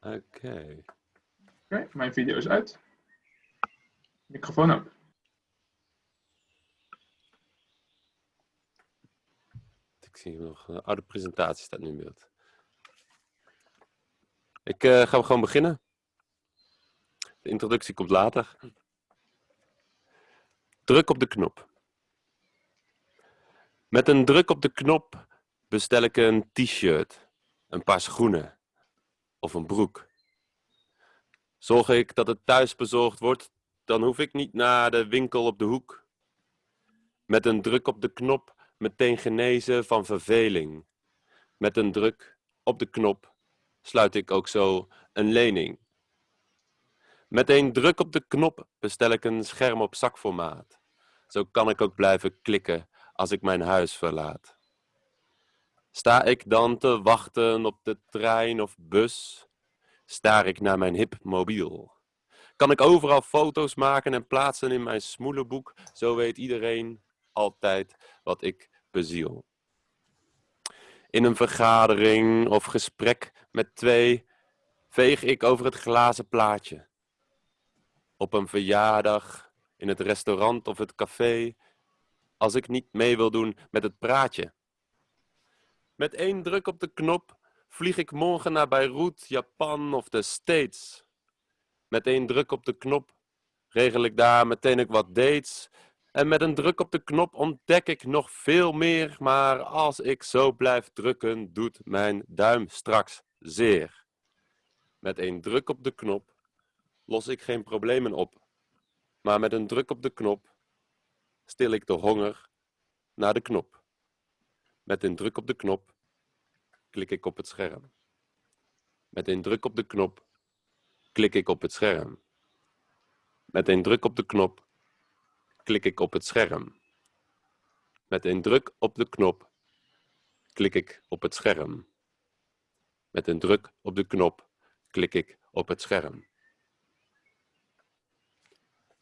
Oké. Oké, mijn video is uit. Microfoon ook. Ik zie nog een oude presentatie staat nu in beeld. Ik uh, ga gewoon beginnen. De introductie komt later. Druk op de knop. Met een druk op de knop bestel ik een t-shirt, een paar schoenen of een broek. Zorg ik dat het thuis bezorgd wordt, dan hoef ik niet naar de winkel op de hoek. Met een druk op de knop meteen genezen van verveling. Met een druk op de knop sluit ik ook zo een lening. Met een druk op de knop bestel ik een scherm op zakformaat. Zo kan ik ook blijven klikken als ik mijn huis verlaat. Sta ik dan te wachten op de trein of bus? Staar ik naar mijn hip mobiel? Kan ik overal foto's maken en plaatsen in mijn smoelenboek? Zo weet iedereen altijd wat ik beziel. In een vergadering of gesprek met twee veeg ik over het glazen plaatje. Op een verjaardag, in het restaurant of het café, als ik niet mee wil doen met het praatje. Met één druk op de knop vlieg ik morgen naar Beirut, Japan of de States. Met één druk op de knop regel ik daar meteen ook wat dates. En met een druk op de knop ontdek ik nog veel meer, maar als ik zo blijf drukken, doet mijn duim straks zeer. Met één druk op de knop los ik geen problemen op, maar met een druk op de knop stil ik de honger naar de knop. Met een druk op de knop klik ik op het scherm. Met een druk op de knop klik ik op het scherm. Met een druk op de knop klik ik op het scherm. Met een druk op de knop klik ik op het scherm. Met een druk op de knop klik ik op het scherm.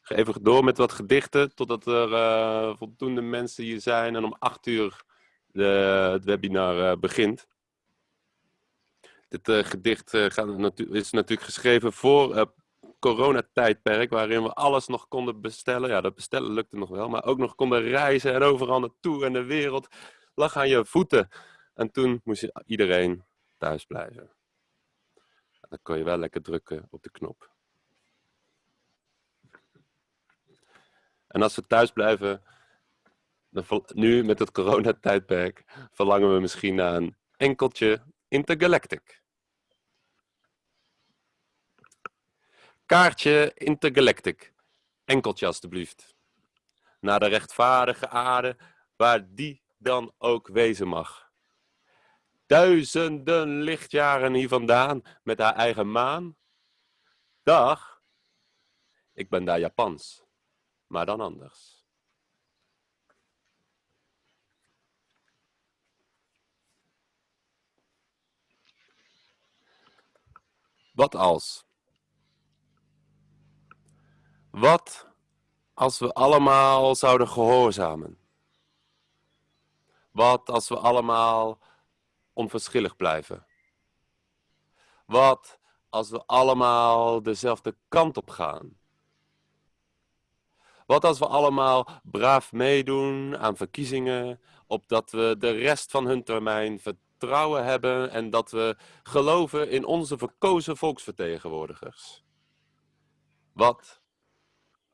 ga even door met wat gedichten totdat er uh, voldoende mensen hier zijn en om acht uur de, het webinar uh, begint. Dit uh, gedicht natu is natuurlijk geschreven voor coronatijdperk, waarin we alles nog konden bestellen. Ja, dat bestellen lukte nog wel, maar ook nog konden reizen en overal naartoe en de wereld lag aan je voeten. En toen moest iedereen thuis blijven. Dan kon je wel lekker drukken op de knop. En als we thuis blijven, nu met het coronatijdperk, verlangen we misschien naar een enkeltje Intergalactic. Kaartje Intergalactic. Enkeltje alstublieft. Naar de rechtvaardige aarde, waar die dan ook wezen mag. Duizenden lichtjaren hier vandaan, met haar eigen maan. Dag, ik ben daar Japans, maar dan anders. Wat als? Wat als we allemaal zouden gehoorzamen? Wat als we allemaal onverschillig blijven? Wat als we allemaal dezelfde kant op gaan? Wat als we allemaal braaf meedoen aan verkiezingen, opdat we de rest van hun termijn vertrouwen hebben en dat we geloven in onze verkozen volksvertegenwoordigers? Wat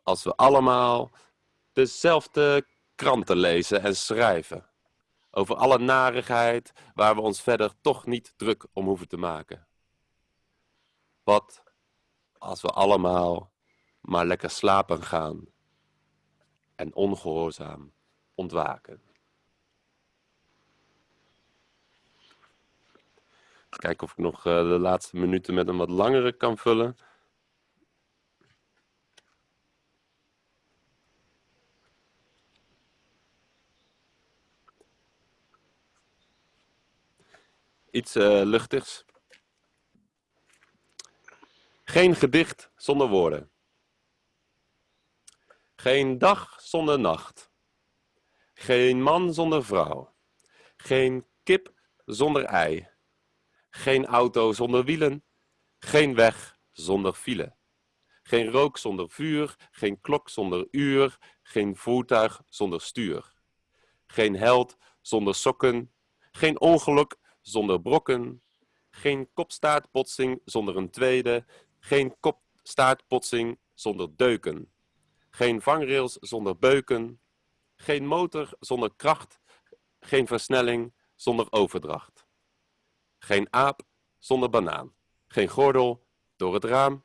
als we allemaal dezelfde kranten lezen en schrijven. Over alle narigheid waar we ons verder toch niet druk om hoeven te maken. Wat als we allemaal maar lekker slapen gaan en ongehoorzaam ontwaken. Kijken of ik nog eh, de laatste minuten met een wat langere kan vullen. iets uh, luchtigs. Geen gedicht zonder woorden. Geen dag zonder nacht. Geen man zonder vrouw. Geen kip zonder ei. Geen auto zonder wielen. Geen weg zonder file. Geen rook zonder vuur, geen klok zonder uur, geen voertuig zonder stuur. Geen held zonder sokken, geen ongeluk zonder brokken, geen kopstaartbotsing zonder een tweede, geen kopstaartbotsing zonder deuken. Geen vangrails zonder beuken, geen motor zonder kracht, geen versnelling zonder overdracht. Geen aap zonder banaan, geen gordel door het raam,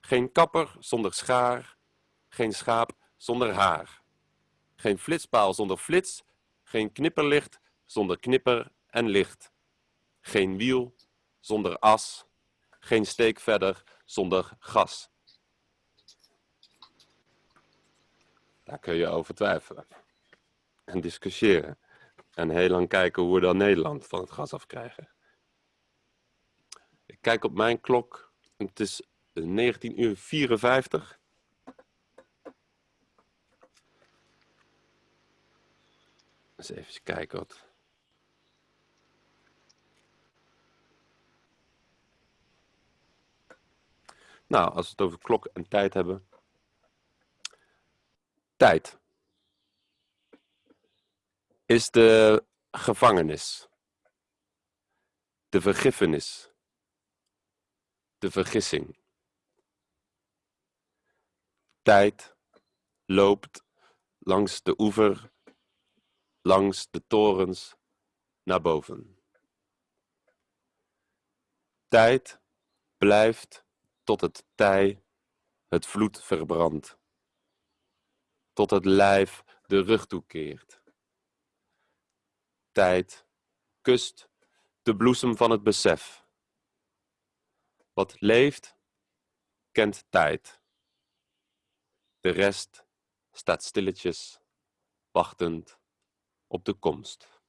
geen kapper zonder schaar, geen schaap zonder haar. Geen flitspaal zonder flits, geen knipperlicht zonder knipper en licht. Geen wiel zonder as, geen steek verder zonder gas. Daar kun je over twijfelen en discussiëren. En heel lang kijken hoe we dan Nederland van het gas afkrijgen. Ik kijk op mijn klok. Het is 19 uur 54. Eens even kijken wat. Nou, als we het over klok en tijd hebben. Tijd is de gevangenis, de vergiffenis, de vergissing. Tijd loopt langs de oever, langs de torens naar boven. Tijd blijft tot het tij het vloed verbrandt, tot het lijf de rug toekeert. Tijd kust de bloesem van het besef. Wat leeft, kent tijd. De rest staat stilletjes, wachtend op de komst.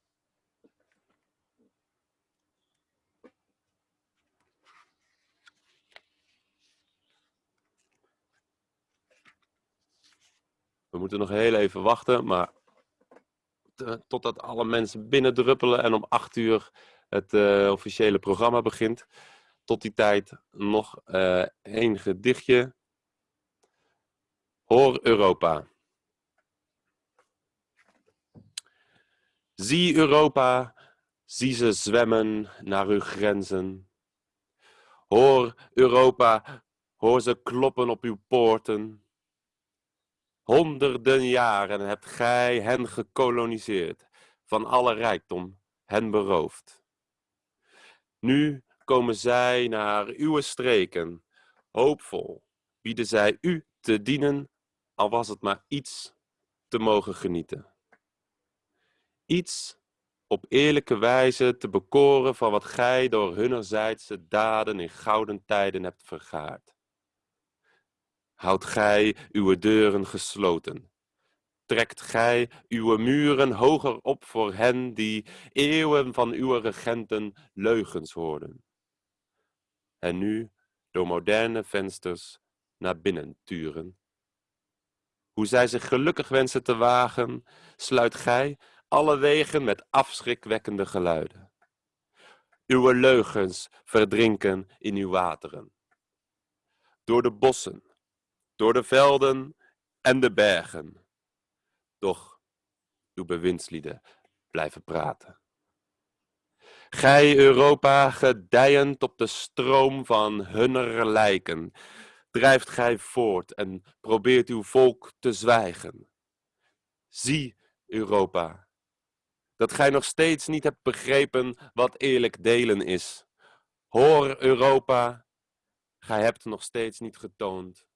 We moeten nog heel even wachten, maar totdat alle mensen binnendruppelen en om acht uur het uh, officiële programma begint. Tot die tijd nog uh, één gedichtje. Hoor Europa. Zie Europa, zie ze zwemmen naar uw grenzen. Hoor Europa, hoor ze kloppen op uw poorten. Honderden jaren hebt gij hen gekoloniseerd, van alle rijkdom hen beroofd. Nu komen zij naar uw streken, hoopvol bieden zij u te dienen, al was het maar iets te mogen genieten. Iets op eerlijke wijze te bekoren van wat gij door hunnerzijdse daden in gouden tijden hebt vergaard houdt gij uw deuren gesloten. Trekt gij uw muren hoger op voor hen die eeuwen van uw regenten leugens hoorden. En nu door moderne vensters naar binnen turen. Hoe zij zich gelukkig wensen te wagen, sluit gij alle wegen met afschrikwekkende geluiden. Uw leugens verdrinken in uw wateren. Door de bossen, door de velden en de bergen. Doch uw bewindslieden blijven praten. Gij Europa, gedijend op de stroom van hunner lijken, drijft gij voort en probeert uw volk te zwijgen. Zie, Europa, dat gij nog steeds niet hebt begrepen wat eerlijk delen is. Hoor, Europa, gij hebt nog steeds niet getoond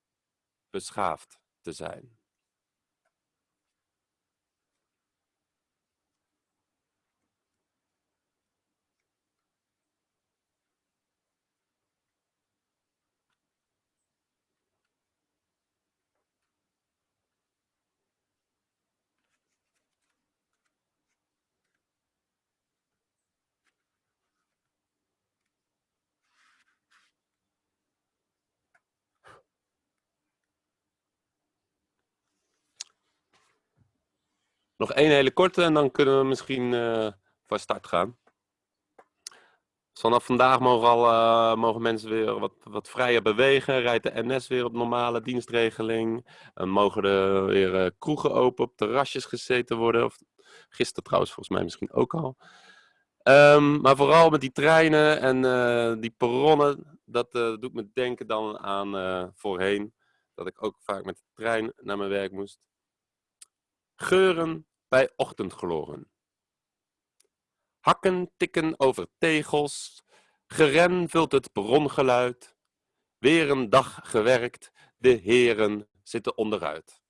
beschaafd te zijn. Nog één hele korte en dan kunnen we misschien uh, van start gaan. vanaf vandaag mogen, al, eh, mogen mensen weer wat, wat vrijer bewegen. Rijdt de NS weer op normale dienstregeling. En mogen er weer kroegen open, op terrasjes gezeten worden. Of, gisteren trouwens, volgens mij misschien ook al. Um, maar vooral met die treinen en die perronnen, dat doet me denken dan aan voorheen. Dat ik ook vaak met de trein naar mijn werk moest. Geuren bij ochtendgloren. Hakken tikken over tegels, geren vult het brongeluid. Weer een dag gewerkt, de heren zitten onderuit.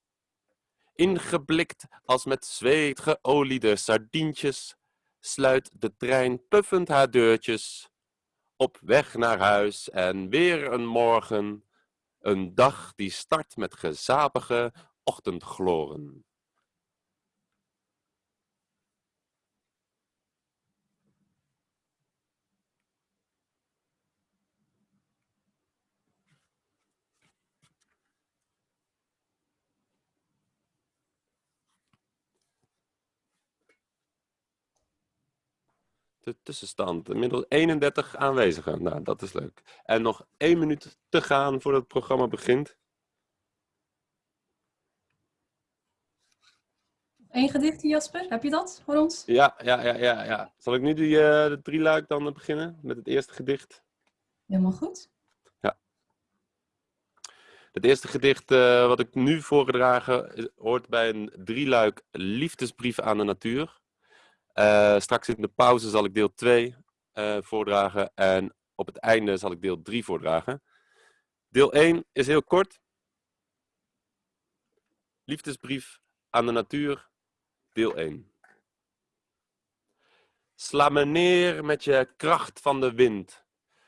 Ingeblikt als met zweet geoliede sardientjes, sluit de trein puffend haar deurtjes. Op weg naar huis en weer een morgen, een dag die start met gezapige ochtendgloren. De tussenstand. Inmiddels 31 aanwezigen. Nou, dat is leuk. En nog één minuut te gaan voordat het programma begint. Eén gedichtje, Jasper. Heb je dat voor ons? Ja, ja, ja, ja. ja. Zal ik nu die, uh, de drie luik dan beginnen met het eerste gedicht? Helemaal goed. Ja. Het eerste gedicht uh, wat ik nu voorgedragen hoort bij een drieluik liefdesbrief aan de natuur. Uh, straks in de pauze zal ik deel 2 uh, eh, voordragen en op het einde zal ik deel 3 voordragen. Deel 1 is heel kort. Liefdesbrief aan de natuur, deel 1. Sla me neer met je kracht van de wind.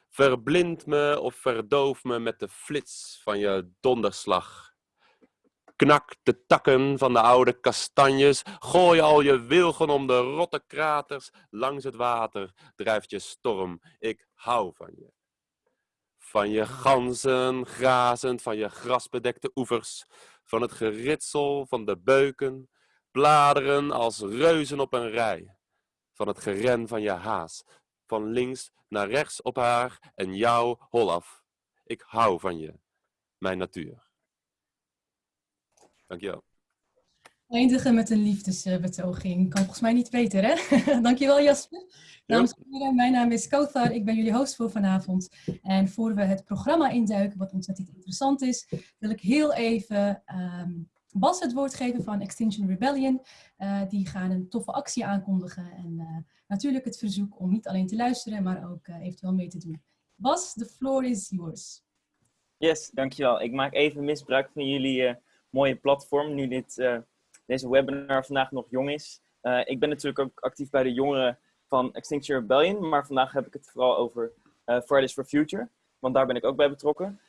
Verblind me of verdoof me met de flits van je donderslag. Knak de takken van de oude kastanjes. Gooi al je wilgen om de rotte kraters. Langs het water drijft je storm. Ik hou van je. Van je ganzen grazend, van je grasbedekte oevers. Van het geritsel van de beuken. Bladeren als reuzen op een rij. Van het geren van je haas. Van links naar rechts op haar en jou holaf. Ik hou van je, mijn natuur. Dankjewel. Eindigen met een liefdesbetoging. Kan volgens mij niet beter, hè? Dankjewel, Jasper. Dames en heren, mijn naam is Kauthar. Ik ben jullie host voor vanavond. En voor we het programma induiken, wat ontzettend interessant is, wil ik heel even um, Bas het woord geven van Extinction Rebellion. Uh, die gaan een toffe actie aankondigen. En uh, natuurlijk het verzoek om niet alleen te luisteren, maar ook uh, eventueel mee te doen. Bas, the floor is yours. Yes, dankjewel. Ik maak even misbruik van jullie mooie platform, nu dit, uh, deze webinar vandaag nog jong is. Uh, ik ben natuurlijk ook actief bij de jongeren van Extinction Rebellion, maar vandaag heb ik het vooral over uh, Fridays for Future, want daar ben ik ook bij betrokken.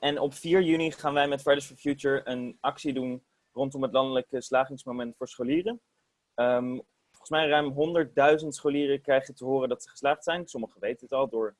en op 4 juni gaan wij met Fridays for Future een actie doen rondom het landelijke slagingsmoment voor scholieren. Um, volgens mij ruim 100.000 scholieren krijgen te horen dat ze geslaagd zijn. Sommigen weten het al door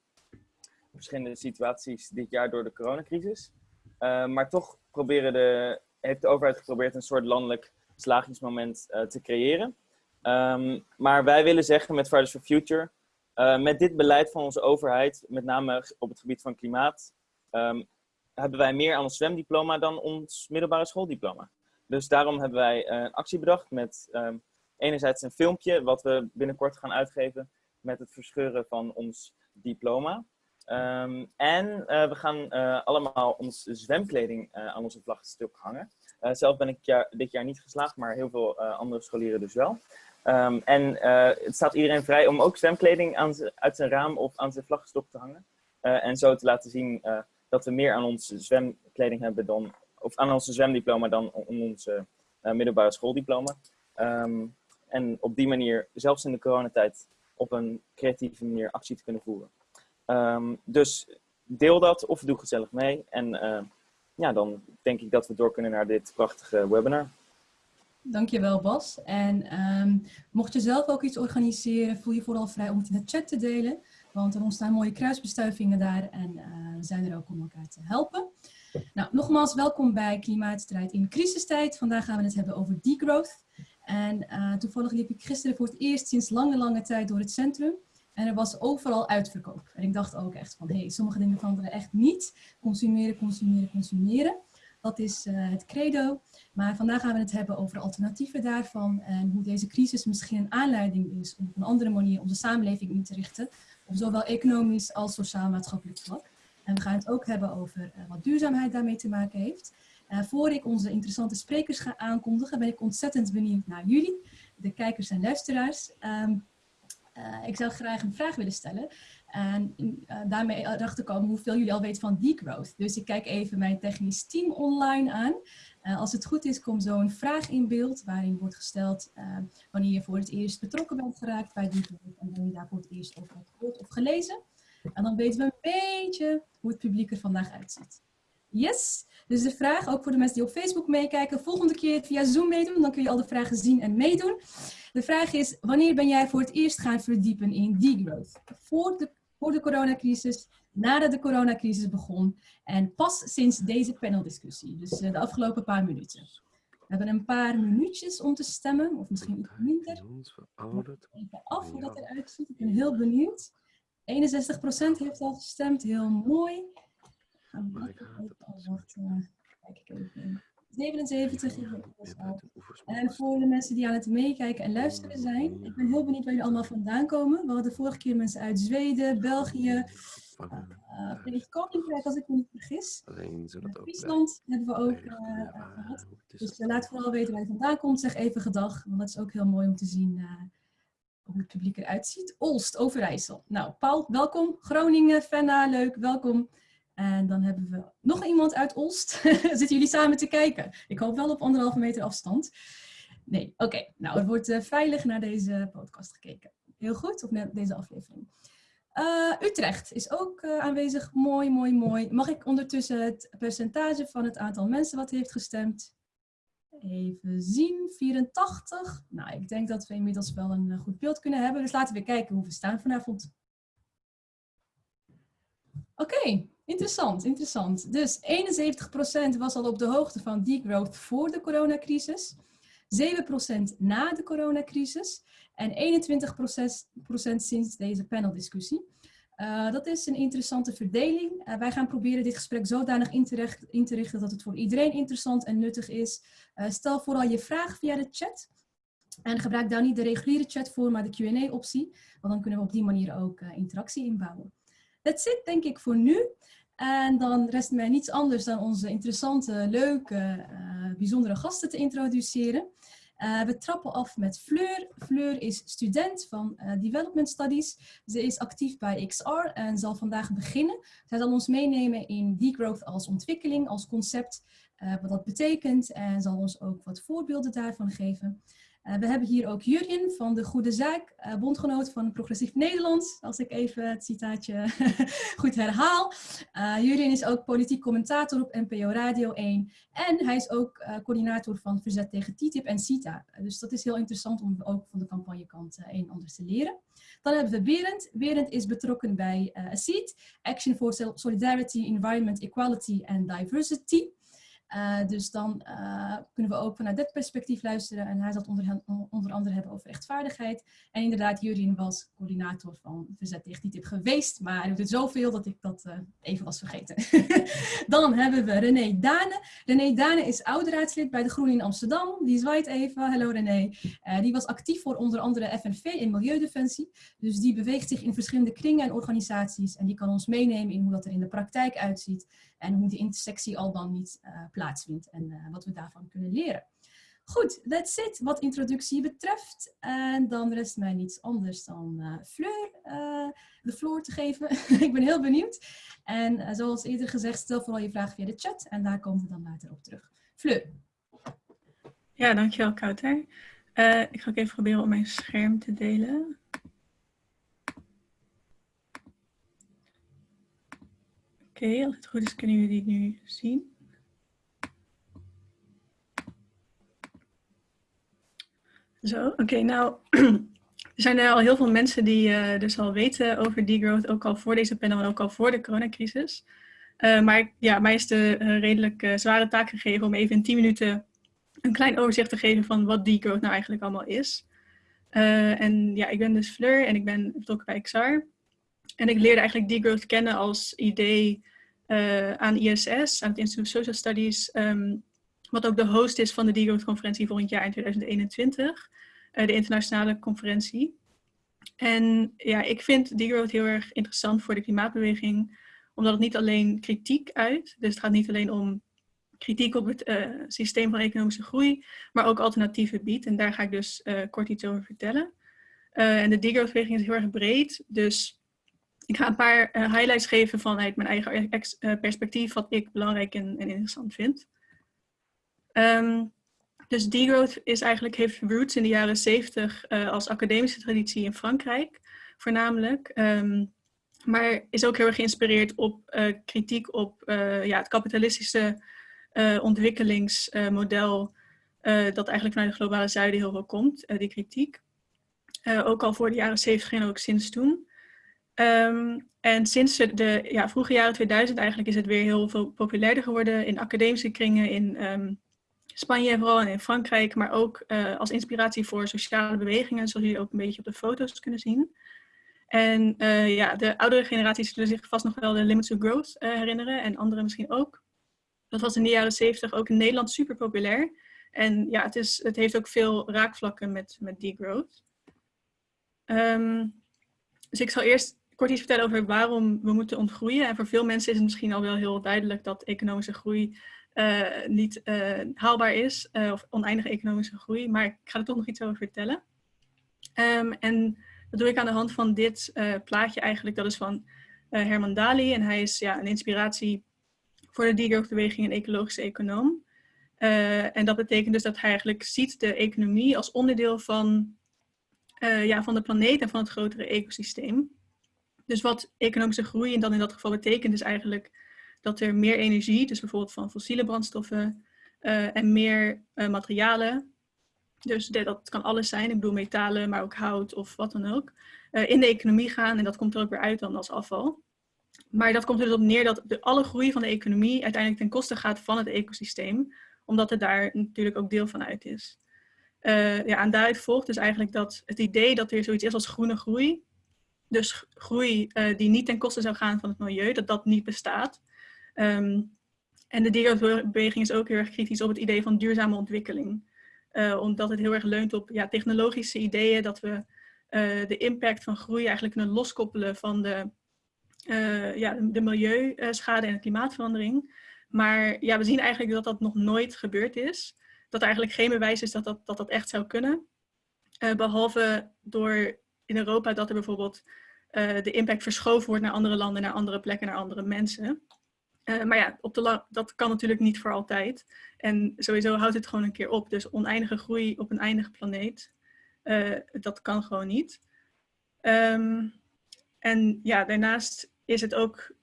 verschillende situaties dit jaar door de coronacrisis. Uh, maar toch proberen de heeft de overheid geprobeerd een soort landelijk slagingsmoment uh, te creëren. Um, maar wij willen zeggen met Fridays for Future, uh, met dit beleid van onze overheid, met name op het gebied van klimaat, um, hebben wij meer aan ons zwemdiploma dan ons middelbare schooldiploma. Dus daarom hebben wij uh, een actie bedacht met um, enerzijds een filmpje wat we binnenkort gaan uitgeven met het verscheuren van ons diploma. Um, en uh, we gaan uh, allemaal onze zwemkleding uh, aan onze vlaggstuk hangen. zelf ben ik jaar, dit jaar niet geslaagd, maar heel veel andere scholieren dus wel. Um, en het staat iedereen vrij om ook zwemkleding aan uit zijn raam of aan zijn vlaggestok te hangen. en zo te laten zien dat we meer aan onze zwemkleding hebben dan, of aan onze zwemdiploma dan aan onze middelbare schooldiploma. Um, en op die manier, zelfs in de coronatijd, op een creatieve manier actie te kunnen voeren. Um, dus deel dat of doe gezellig mee. En uh, ja, dan denk ik dat we door kunnen naar dit prachtige webinar. Dankjewel Bas. En um, mocht je zelf ook iets organiseren, voel je vooral vrij om het in de chat te delen. Want er ontstaan mooie kruisbestuivingen daar en uh, we zijn er ook om elkaar te helpen. Nou, nogmaals welkom bij Klimaatstrijd in crisistijd. Vandaag gaan we het hebben over degrowth. En uh, toevallig liep ik gisteren voor het eerst sinds lange, lange tijd door het centrum. En er was overal uitverkoop. En ik dacht ook echt van, hé, hey, sommige dingen veranderen echt niet. Consumeren, consumeren, consumeren. Dat is uh, het credo. Maar vandaag gaan we het hebben over alternatieven daarvan. En hoe deze crisis misschien een aanleiding is om op een andere manier onze samenleving in te richten. Op zowel economisch als sociaal-maatschappelijk vlak. En we gaan het ook hebben over uh, wat duurzaamheid daarmee te maken heeft. Uh, voor ik onze interessante sprekers ga aankondigen, ben ik ontzettend benieuwd naar jullie, de kijkers en luisteraars. Um, uh, ik zou graag een vraag willen stellen. En uh, daarmee erachter komen hoeveel jullie al weten van degrowth. Dus ik kijk even mijn technisch team online aan. Uh, als het goed is, komt zo een vraag in beeld waarin wordt gesteld wanneer je voor het eerst betrokken bent geraakt bij degrowth en wanneer je daar voor het eerst over hebt gehoord of gelezen. En dan weten we een beetje hoe het publiek er vandaag uitziet. Yes, dus de vraag, ook voor de mensen die op Facebook meekijken, volgende keer via Zoom meedoen, dan kun je al de vragen zien en meedoen. De vraag is, wanneer ben jij voor het eerst gaan verdiepen in degrowth? Voor de, voor de coronacrisis, nadat de coronacrisis begon en pas sinds deze paneldiscussie, dus de afgelopen paar minuten. We hebben een paar minuutjes om te stemmen, of misschien iets minder. Even af hoe dat eruit ziet, ik ben heel benieuwd. 61% heeft al gestemd, heel mooi. Kijk ik even in. 77 En voor de mensen die aan het meekijken en luisteren zijn, ik ben heel benieuwd waar jullie allemaal vandaan komen. We hadden vorige keer mensen uit Zweden, België, uh, Koninkrijk als ik me niet vergis. Friesland hebben we ook uh, gehad. Dus uh, laat vooral weten waar je vandaan komt. Zeg even gedag, want dat is ook heel mooi om te zien hoe het publiek eruit ziet. Olst, Overijssel. Nou, Paul, welkom. Groningen, Fenna, leuk, welkom. En dan hebben we nog iemand uit Olst. Zitten jullie samen te kijken? Ik hoop wel op anderhalve meter afstand. Nee, oké. Nou, het wordt uh, veilig naar deze podcast gekeken. Heel goed, op naar deze aflevering. Uh, Utrecht is ook uh, aanwezig. Mooi, mooi, mooi. Mag ik ondertussen het percentage van het aantal mensen wat heeft gestemd? Even zien, 84. Nou, ik denk dat we inmiddels wel een goed beeld kunnen hebben. Dus laten we kijken hoe we staan vanavond. Oké. Interessant, interessant. Dus 71% was al op de hoogte van degrowth voor de coronacrisis. 7% na de coronacrisis. En 21% sinds deze paneldiscussie. Uh, dat is een interessante verdeling. Uh, wij gaan proberen dit gesprek zodanig in te, richten dat het voor iedereen interessant en nuttig is. Uh, stel vooral je vraag via de chat. En gebruik daar niet de reguliere chat voor, maar de Q&A-optie. Want dan kunnen we op die manier ook interactie inbouwen. That's it, denk ik, voor nu. En dan rest mij niets anders dan onze interessante, leuke, uh, bijzondere gasten te introduceren. Uh, we trappen af met Fleur. Fleur is student van uh, Development Studies. Ze is actief bij XR en zal vandaag beginnen. Zij zal ons meenemen in degrowth als ontwikkeling, als concept, wat dat betekent en zal ons ook wat voorbeelden daarvan geven. Uh, we hebben hier ook Jurjen van de Goede Zaak, uh, bondgenoot van Progressief Nederland, als ik even het citaatje goed herhaal. Uh, Jurjen is ook politiek commentator op NPO Radio 1 en hij is ook coördinator van Verzet tegen TTIP en CITA. dus dat is heel interessant om ook van de campagnekant een en ander te leren. Dan hebben we Berend. Berend is betrokken bij ACEED, Action for Solidarity, Environment, Equality and Diversity. Uh, dus dan uh, kunnen we ook vanuit dit perspectief luisteren. En hij zal het onder, andere hebben over rechtvaardigheid. En inderdaad, Jurien was coördinator van Verzet tegen TTIP geweest. Maar hij doet het zoveel dat ik dat uh, even was vergeten. dan hebben we René Dane. René Dane is oud-raadslid bij de Groenen in Amsterdam. Die zwaait even. Hallo René. die was actief voor onder andere FNV in Milieudefensie. Dus die beweegt zich in verschillende kringen en organisaties. En die kan ons meenemen in hoe dat er in de praktijk uitziet. En hoe die intersectie al dan niet plaatsvindt en uh, wat we daarvan kunnen leren. Goed, that's it wat introductie betreft. En dan rest mij niets anders dan uh, Fleur de floor te geven. ik ben heel benieuwd. En zoals eerder gezegd, stel vooral je vraag via de chat en daar komen we dan later op terug. Fleur. Ja, dankjewel Kouter. ik ga ook even proberen om mijn scherm te delen. Oké, als het goed is kunnen jullie die nu zien. Zo, oké. nou, er zijn er al heel veel mensen die uh, dus al weten over degrowth, ook al voor deze panel en ook al voor de coronacrisis. Uh, maar ja, mij is de uh, redelijk zware taak gegeven om even in 10 minuten een klein overzicht te geven van wat degrowth nou eigenlijk allemaal is. En ja, ik ben dus Fleur en ik ben betrokken bij XR. En ik leerde eigenlijk degrowth kennen als idee uh, aan ISS, aan het Institute of Social Studies, um, wat ook de host is van de degrowth conferentie volgend jaar in 2021, uh, de internationale conferentie. En ja, ik vind degrowth heel erg interessant voor de klimaatbeweging, omdat het niet alleen kritiek uit, dus het gaat niet alleen om kritiek op het uh, systeem van economische groei, maar ook alternatieven biedt. En daar ga ik dus kort iets over vertellen. En de degrowth-beweging is heel erg breed, dus ik ga een paar highlights geven vanuit mijn eigen perspectief, wat ik belangrijk en, interessant vind. Um, dus degrowth is eigenlijk, heeft roots in de jaren 70 als academische traditie in Frankrijk, voornamelijk. Um, maar is ook heel erg geïnspireerd op kritiek op ja, het kapitalistische ontwikkelingsmodel dat eigenlijk vanuit het globale zuiden heel veel komt, die kritiek. ook al voor de jaren 70 en ook sinds toen. Um, en sinds de ja, vroege jaren 2000 eigenlijk is het weer heel veel populairder geworden in academische kringen in um, Spanje vooral en in Frankrijk, maar ook als inspiratie voor sociale bewegingen, zoals jullie ook een beetje op de foto's kunnen zien. En ja, de oudere generaties zullen zich vast nog wel de Limits of Growth herinneren en anderen misschien ook. Dat was in de jaren zeventig ook in Nederland super populair. En ja, het, is, het heeft ook veel raakvlakken met, met degrowth. Um, dus ik zal eerst kort iets vertellen over waarom we moeten ontgroeien. En voor veel mensen is het misschien al wel heel duidelijk dat economische groei uh, niet uh, haalbaar is. Uh, of oneindige economische groei. Maar ik ga er toch nog iets over vertellen. Um, en dat doe ik aan de hand van dit plaatje eigenlijk. Dat is van Herman Dali. En hij is ja, een inspiratie voor de degrowth-beweging een ecologische econoom. En dat betekent dus dat hij eigenlijk ziet de economie als onderdeel van, ja, van de planeet en van het grotere ecosysteem. Dus wat economische groei en dan in dat geval betekent is eigenlijk dat er meer energie, dus bijvoorbeeld van fossiele brandstoffen uh, en meer materialen, dus dat kan alles zijn, ik bedoel metalen, maar ook hout of wat dan ook, in de economie gaan en dat komt er ook weer uit dan als afval. Maar dat komt er dus op neer dat de, alle groei van de economie uiteindelijk ten koste gaat van het ecosysteem, omdat het daar natuurlijk ook deel van uit is. Ja, en daaruit volgt dus eigenlijk dat het idee dat er zoiets is als groene groei, dus groei uh, die niet ten koste zou gaan van het milieu, dat dat niet bestaat. Um, en de dierenbeweging is ook heel erg kritisch op het idee van duurzame ontwikkeling. Uh, omdat het heel erg leunt op ja, technologische ideeën, dat we de impact van groei eigenlijk kunnen loskoppelen van de ja, de milieuschade en de klimaatverandering. Maar ja, we zien eigenlijk dat dat nog nooit gebeurd is. Dat er eigenlijk geen bewijs is dat dat, dat, dat echt zou kunnen. Behalve door in Europa dat er bijvoorbeeld uh, de impact verschoven wordt naar andere landen, naar andere plekken, naar andere mensen. maar ja, op de dat kan natuurlijk niet voor altijd. En sowieso houdt het gewoon een keer op. Dus oneindige groei op een eindige planeet, dat kan gewoon niet. Um, en ja, daarnaast is het ook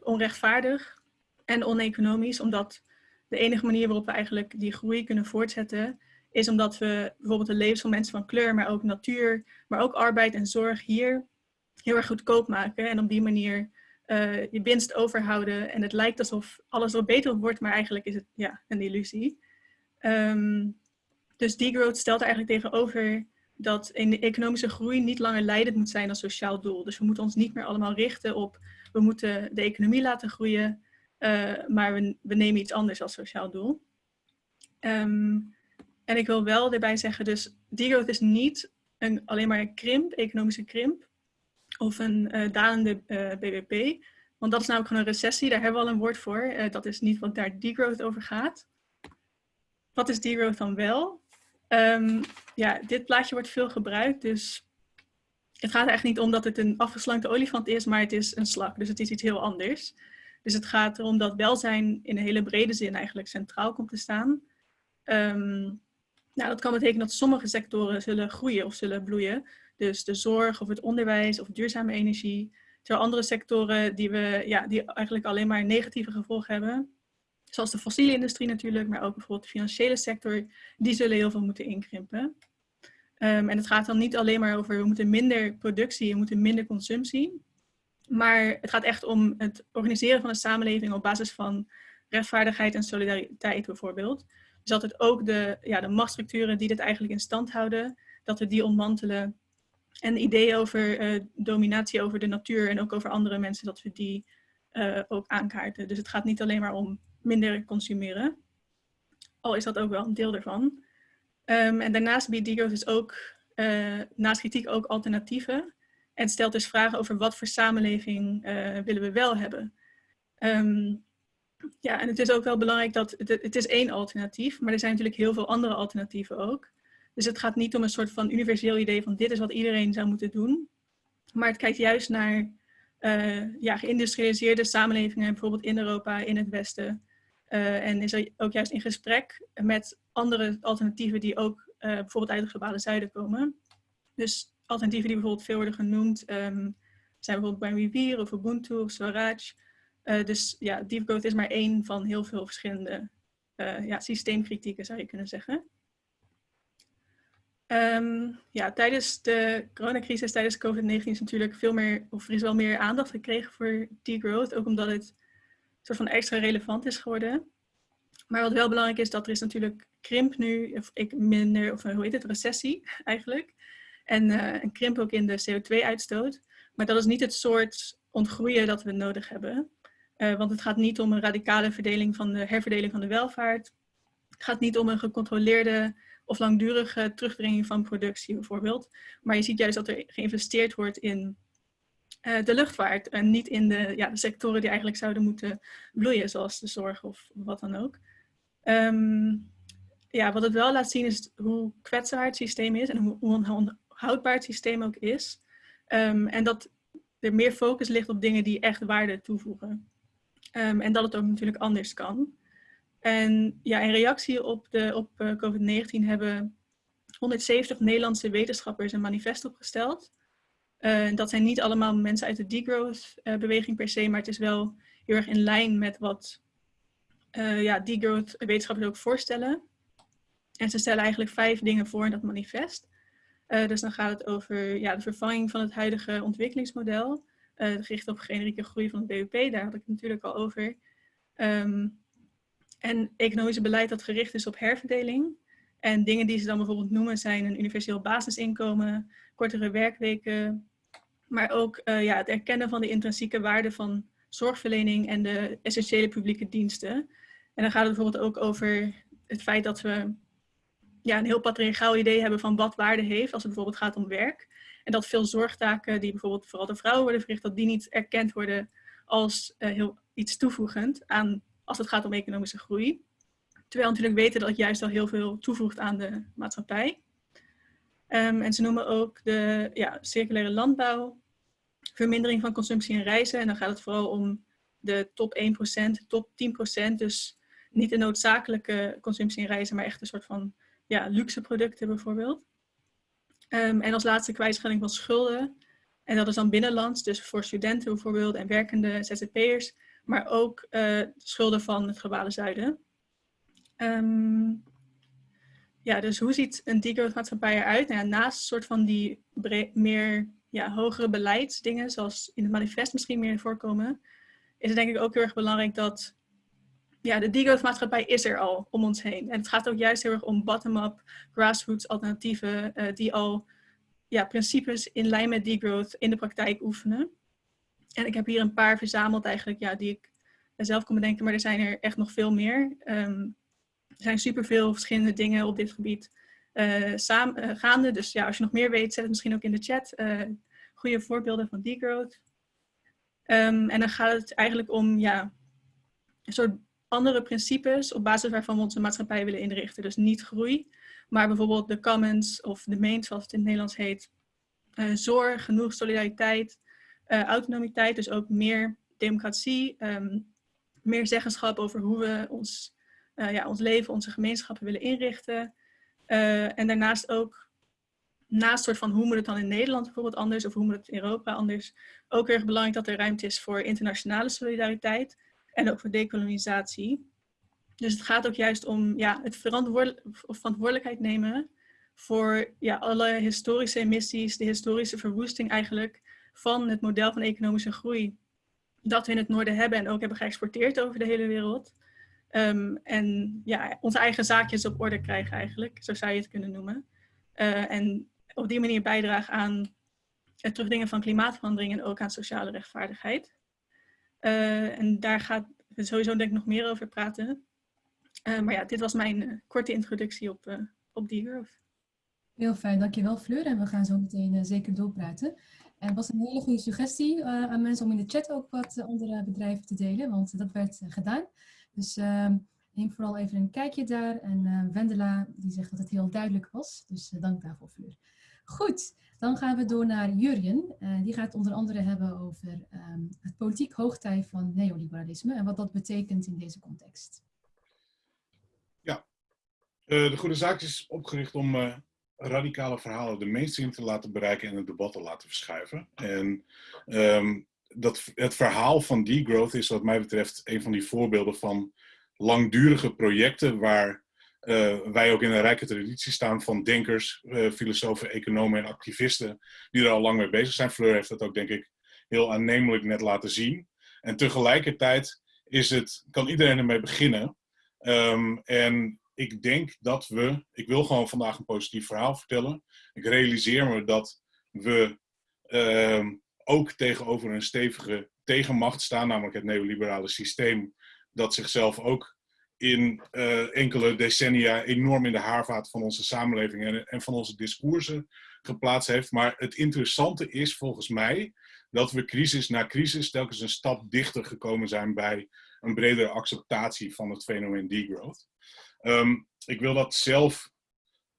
onrechtvaardig en oneconomisch, omdat de enige manier waarop we eigenlijk die groei kunnen voortzetten, is omdat we bijvoorbeeld de levens van mensen van kleur, maar ook natuur, maar ook arbeid en zorg hier heel erg goedkoop maken. En op die manier uh, je winst overhouden. En het lijkt alsof alles wat beter wordt, maar eigenlijk is het ja, een illusie. Um, dus degrowth stelt eigenlijk tegenover dat in de economische groei niet langer leidend moet zijn als sociaal doel. Dus we moeten ons niet meer allemaal richten op, we moeten de economie laten groeien, uh, maar we, we, nemen iets anders als sociaal doel. Um, en ik wil wel erbij zeggen, dus degrowth is niet een, alleen maar een krimp, economische krimp, of een uh, dalende uh, BBP. Want dat is namelijk gewoon een recessie, daar hebben we al een woord voor. dat is niet wat daar degrowth over gaat. Wat is degrowth dan wel? Um, ja, dit plaatje wordt veel gebruikt, dus het gaat eigenlijk niet om dat het een afgeslankte olifant is, maar het is een slak, dus het is iets heel anders. Dus het gaat erom dat welzijn in een hele brede zin eigenlijk centraal komt te staan. Um, nou, dat kan betekenen dat sommige sectoren zullen groeien of zullen bloeien. Dus de zorg of het onderwijs of duurzame energie. Terwijl andere sectoren die, we, ja, die eigenlijk alleen maar negatieve gevolgen hebben, zoals de fossiele industrie natuurlijk, maar ook bijvoorbeeld de financiële sector, die zullen heel veel moeten inkrimpen. Um, en het gaat dan niet alleen maar over we moeten minder productie, we moeten minder consumptie. Maar het gaat echt om het organiseren van een samenleving op basis van rechtvaardigheid en solidariteit bijvoorbeeld. Dus dat het ook de, ja, de machtsstructuren die dit eigenlijk in stand houden, dat we die ontmantelen. En ideeën over eh, dominatie over de natuur en ook over andere mensen, dat we die uh, ook aankaarten. Dus het gaat niet alleen maar om minder consumeren. Al is dat ook wel een deel ervan. Um, en daarnaast biedt Degrowth dus ook, uh, naast kritiek ook alternatieven. En stelt dus vragen over wat voor samenleving willen we wel hebben. Um, ja, en het is ook wel belangrijk dat het, het is één alternatief, maar er zijn natuurlijk heel veel andere alternatieven ook. Dus het gaat niet om een soort van universeel idee van dit is wat iedereen zou moeten doen. Maar het kijkt juist naar uh, ja, geïndustrialiseerde samenlevingen, bijvoorbeeld in Europa, in het Westen. Uh, en is er ook juist in gesprek met andere alternatieven die ook uh, bijvoorbeeld uit het globale zuiden komen. Dus alternatieven die bijvoorbeeld veel worden genoemd um, zijn bijvoorbeeld Buen of Ubuntu of Swaraj. Dus ja, deep growth is maar één van heel veel verschillende ja, systeemkritieken zou je kunnen zeggen. Um, ja, tijdens de coronacrisis, tijdens COVID-19 is natuurlijk veel meer, of er is wel meer aandacht gekregen voor degrowth, ook omdat het soort van extra relevant is geworden. Maar wat wel belangrijk is, dat er is natuurlijk krimp nu, of ik minder, of hoe heet het, recessie eigenlijk. En uh, een krimp ook in de CO2-uitstoot. Maar dat is niet het soort ontgroeien dat we nodig hebben. Uh, want het gaat niet om een radicale verdeling van de herverdeling van de welvaart. Het gaat niet om een gecontroleerde of langdurige terugdringing van productie bijvoorbeeld. Maar je ziet juist dat er geïnvesteerd wordt in uh, de luchtvaart en niet in de, ja, de sectoren die eigenlijk zouden moeten bloeien, zoals de zorg of wat dan ook. Um, ja, wat het wel laat zien is hoe kwetsbaar het systeem is en hoe, onhoudbaar het systeem ook is. Um, en dat er meer focus ligt op dingen die echt waarde toevoegen. Um, en dat het ook natuurlijk anders kan. En ja, in reactie op, de, op uh, COVID-19 hebben 170 Nederlandse wetenschappers een manifest opgesteld. Uh, dat zijn niet allemaal mensen uit de degrowth-beweging uh, per se, maar het is wel heel erg in lijn met wat ja, degrowth-wetenschappers ook voorstellen. En ze stellen eigenlijk vijf dingen voor in dat manifest. dus dan gaat het over ja, de vervanging van het huidige ontwikkelingsmodel, gericht op generieke groei van het BBP, daar had ik het natuurlijk al over. Um, en economisch beleid dat gericht is op herverdeling. En dingen die ze dan bijvoorbeeld noemen zijn een universeel basisinkomen, kortere werkweken, maar ook uh, ja, het erkennen van de intrinsieke waarde van zorgverlening en de essentiële publieke diensten. En dan gaat het bijvoorbeeld ook over het feit dat we ja, een heel patriarchaal idee hebben van wat waarde heeft als het bijvoorbeeld gaat om werk. En dat veel zorgtaken die bijvoorbeeld vooral door vrouwen worden verricht, dat die niet erkend worden als uh, heel iets toevoegend aan als het gaat om economische groei. Terwijl we natuurlijk weten dat het juist al heel veel toevoegt aan de maatschappij. Um, en ze noemen ook de ja, circulaire landbouw, vermindering van consumptie en reizen. En dan gaat het vooral om de top 1%, top 10%. Dus niet de noodzakelijke consumptie en reizen, maar echt een soort van ja, luxe producten bijvoorbeeld. Um, en als laatste kwijtschelding van schulden. En dat is dan binnenlands, dus voor studenten bijvoorbeeld en werkende ZZP'ers maar ook uh, schulden van het globale zuiden. Um, ja, dus hoe ziet een degrowth maatschappij eruit? Nou naast soort van die meer ja, hogere beleidsdingen, zoals in het manifest misschien meer voorkomen, is het denk ik ook heel erg belangrijk dat ja, de degrowth maatschappij is er al om ons heen. En het gaat ook juist heel erg om bottom-up, grassroots alternatieven uh, die al ja, principes in lijn met degrowth in de praktijk oefenen. En ik heb hier een paar verzameld eigenlijk, ja, die ik zelf kon bedenken, maar er zijn er echt nog veel meer. Um, er zijn superveel verschillende dingen op dit gebied uh, gaande. Dus ja, als je nog meer weet, zet het misschien ook in de chat. Goede voorbeelden van degrowth. Um, en dan gaat het eigenlijk om ja, een soort andere principes op basis waarvan we onze maatschappij willen inrichten. Dus niet groei, maar bijvoorbeeld de commons of de main, zoals het in het Nederlands heet. zorg, genoeg solidariteit, uh, autonomiteit, dus ook meer democratie, um, meer zeggenschap over hoe we ons, uh, ja, ons leven, onze gemeenschappen willen inrichten. En daarnaast ook, naast soort van hoe moet het dan in Nederland bijvoorbeeld anders of hoe moet het in Europa anders, ook erg belangrijk dat er ruimte is voor internationale solidariteit en ook voor dekolonisatie. Dus het gaat ook juist om ja, het verantwoordelijk, verantwoordelijkheid nemen voor ja, alle historische emissies, de historische verwoesting eigenlijk, van het model van economische groei dat we in het noorden hebben en ook hebben geëxporteerd over de hele wereld. Um, en ja, onze eigen zaakjes op orde krijgen eigenlijk, zo zou je het kunnen noemen. Uh, en op die manier bijdragen aan het terugdringen van klimaatverandering en ook aan sociale rechtvaardigheid. Uh, en daar gaat sowieso denk ik nog meer over praten. Uh, maar ja, dit was mijn uh, korte introductie op, op Degrowth. Heel fijn, dankjewel Fleur. En we gaan zo meteen zeker doorpraten. En was een hele goede suggestie aan mensen om in de chat ook wat andere bedrijven te delen, want dat werd gedaan. Dus ehm, neem vooral even een kijkje daar. En Wendela die zegt dat het heel duidelijk was, dus dank daarvoor Fleur. Goed, dan gaan we door naar Jurjen. Uh, die gaat onder andere hebben over um, het politiek hoogtij van neoliberalisme en wat dat betekent in deze context. Ja, uh, de Goede Zaak is opgericht om uh, radicale verhalen de mainstream te laten bereiken en het debat te laten verschuiven. En um, dat, het verhaal van degrowth is wat mij betreft een van die voorbeelden van langdurige projecten waar wij ook in een rijke traditie staan van denkers, uh, filosofen, economen en activisten die er al lang mee bezig zijn. Fleur heeft dat ook denk ik heel aannemelijk net laten zien. En tegelijkertijd is het, kan iedereen ermee beginnen. Um, en ik denk dat we, ik wil gewoon vandaag een positief verhaal vertellen. Ik realiseer me dat we um, ook tegenover een stevige tegenmacht staan, namelijk het neoliberale systeem, dat zichzelf ook in uh, enkele decennia enorm in de haarvaat van onze samenleving en, en van onze discoursen geplaatst heeft. Maar het interessante is volgens mij dat we crisis na crisis telkens een stap dichter gekomen zijn bij een bredere acceptatie van het fenomeen degrowth. Um, ik wil dat zelf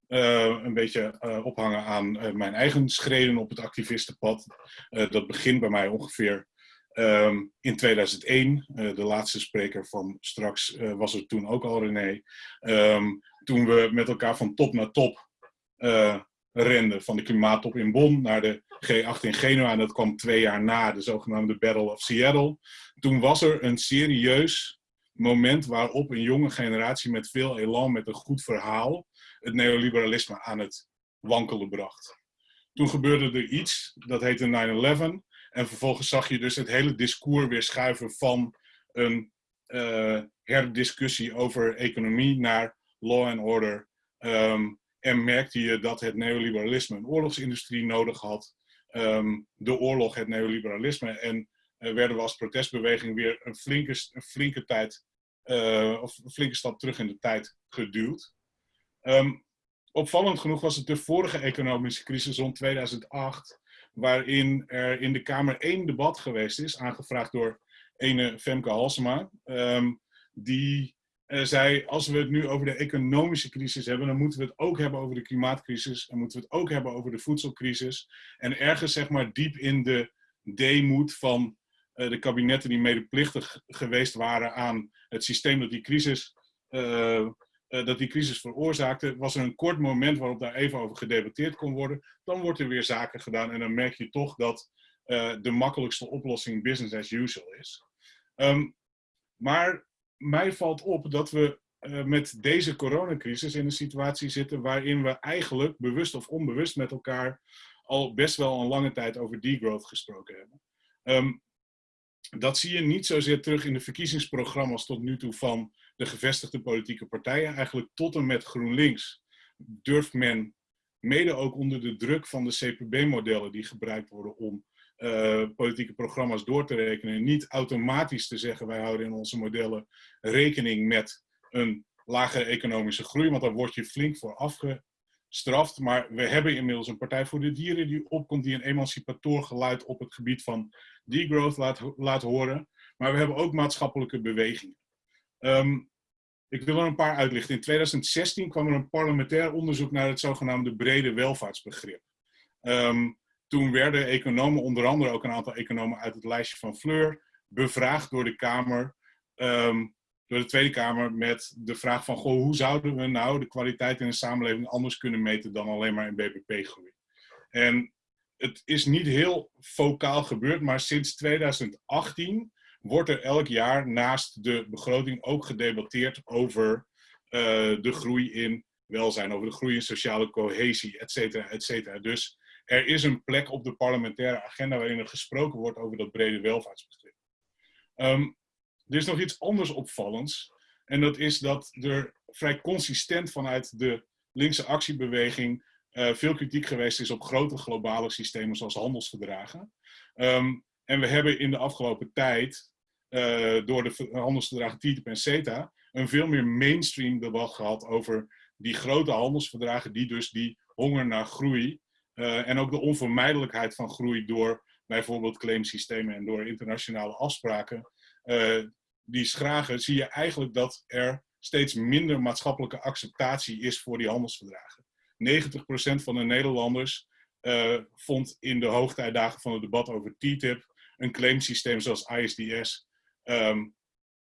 uh, een beetje uh, ophangen aan mijn eigen schreden op het activistenpad. dat begint bij mij ongeveer Um, in 2001, uh, de laatste spreker van straks uh, was er toen ook al René. Um, toen we met elkaar van top naar top uh, renden. Van de klimaattop in Bonn naar de G8 in Genua. En dat kwam twee jaar na de zogenaamde Battle of Seattle. Toen was er een serieus moment waarop een jonge generatie met veel elan, met een goed verhaal, het neoliberalisme aan het wankelen bracht. Toen gebeurde er iets, dat heette 9-11. En vervolgens zag je dus het hele discours weer schuiven van een uh, herdiscussie over economie naar law and order. Um, en merkte je dat het neoliberalisme een oorlogsindustrie nodig had. Um, de oorlog, het neoliberalisme. En werden we als protestbeweging weer een flinke, een flinke tijd, uh, of een flinke stap terug in de tijd geduwd. Um, opvallend genoeg was het de vorige economische crisis rond 2008 waarin er in de Kamer één debat geweest is, aangevraagd door ene Femke Halsema, um, die uh, zei, als we het nu over de economische crisis hebben, dan moeten we het ook hebben over de klimaatcrisis en moeten we het ook hebben over de voedselcrisis. En ergens, zeg maar, diep in de deemoed van uh, de kabinetten die medeplichtig geweest waren aan het systeem dat die crisis uh, uh, dat die crisis veroorzaakte, was er een kort moment waarop daar even over gedebatteerd kon worden. Dan wordt er weer zaken gedaan en dan merk je toch dat uh, de makkelijkste oplossing business as usual is. Um, maar mij valt op dat we uh, met deze coronacrisis in een situatie zitten waarin we eigenlijk bewust of onbewust met elkaar al best wel een lange tijd over degrowth gesproken hebben. Um, dat zie je niet zozeer terug in de verkiezingsprogramma's tot nu toe van de gevestigde politieke partijen. Eigenlijk tot en met GroenLinks durft men, mede ook onder de druk van de CPB-modellen die gebruikt worden om uh, politieke programma's door te rekenen, niet automatisch te zeggen wij houden in onze modellen rekening met een lagere economische groei, want daar word je flink voor afgestraft. Maar we hebben inmiddels een Partij voor de Dieren die opkomt, die een emancipator geluid op het gebied van degrowth laat, horen. Maar we hebben ook maatschappelijke bewegingen. Um, ik wil er een paar uitlichten. In 2016 kwam er een parlementair onderzoek naar het zogenaamde brede welvaartsbegrip. Um, toen werden economen, onder andere ook een aantal economen uit het lijstje van Fleur, bevraagd door de Kamer, um, door de Tweede Kamer, met de vraag van, goh, hoe zouden we nou de kwaliteit in de samenleving anders kunnen meten dan alleen maar in BBP-groei? En het is niet heel focaal gebeurd, maar sinds 2018 wordt er elk jaar naast de begroting ook gedebatteerd over uh, de groei in welzijn, over de groei in sociale cohesie, et cetera, et cetera. Dus er is een plek op de parlementaire agenda waarin er gesproken wordt over dat brede welvaartsbegrip. Um, er is nog iets anders opvallends. En dat is dat er vrij consistent vanuit de linkse actiebeweging uh, veel kritiek geweest is op grote globale systemen zoals handelsverdragen. Um, en we hebben in de afgelopen tijd, uh, door de handelsverdragen TTIP en CETA, een veel meer mainstream debat gehad over die grote handelsverdragen, die dus die honger naar groei uh, en ook de onvermijdelijkheid van groei door bijvoorbeeld claimsystemen en door internationale afspraken, uh, die schragen, zie je eigenlijk dat er steeds minder maatschappelijke acceptatie is voor die handelsverdragen. 90% van de Nederlanders vond in de hoogtijdagen van het debat over TTIP een claimsysteem zoals ISDS um,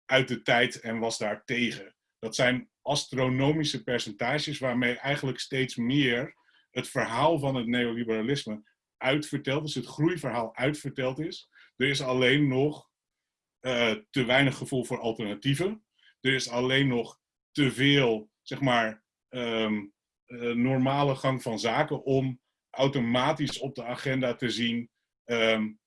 uit de tijd en was daar tegen. Dat zijn astronomische percentages waarmee eigenlijk steeds meer het verhaal van het neoliberalisme uitverteld is, het groeiverhaal uitverteld is. Er is alleen nog uh, te weinig gevoel voor alternatieven. Er is alleen nog te veel, zeg maar, um, uh, normale gang van zaken om automatisch op de agenda te zien um,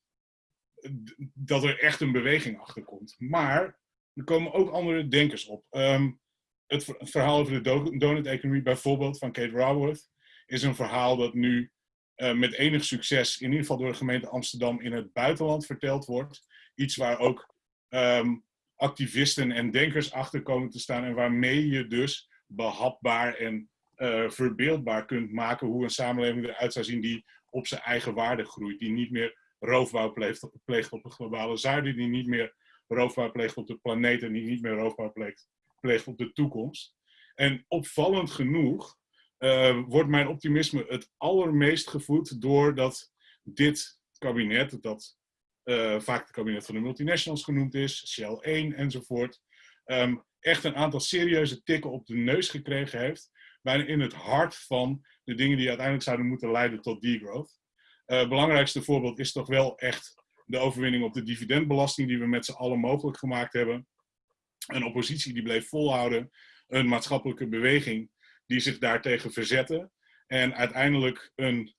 dat er echt een beweging achter komt. Maar er komen ook andere denkers op. Um, het, verhaal over de donut-economie bijvoorbeeld van Kate Raworth is een verhaal dat nu uh, met enig succes, in ieder geval door de gemeente Amsterdam, in het buitenland verteld wordt. Iets waar ook um, activisten en denkers achter komen te staan en waarmee je dus behapbaar en uh, verbeeldbaar kunt maken hoe een samenleving eruit zou zien die op zijn eigen waarde groeit. Die niet meer roofbouw pleegt, pleegt op globale zuiden, die niet meer roofbouw pleegt op de planeet en die niet meer roofbouw pleegt, pleegt op de toekomst. En opvallend genoeg uh, wordt mijn optimisme het allermeest gevoed doordat dit kabinet, dat uh, vaak het kabinet van de multinationals genoemd is, Shell 1 enzovoort, um, echt een aantal serieuze tikken op de neus gekregen heeft, bijna in het hart van de dingen die uiteindelijk zouden moeten leiden tot degrowth. Uh, belangrijkste voorbeeld is toch wel echt de overwinning op de dividendbelasting die we met z'n allen mogelijk gemaakt hebben. Een oppositie die bleef volhouden, een maatschappelijke beweging die zich daartegen verzette. En uiteindelijk een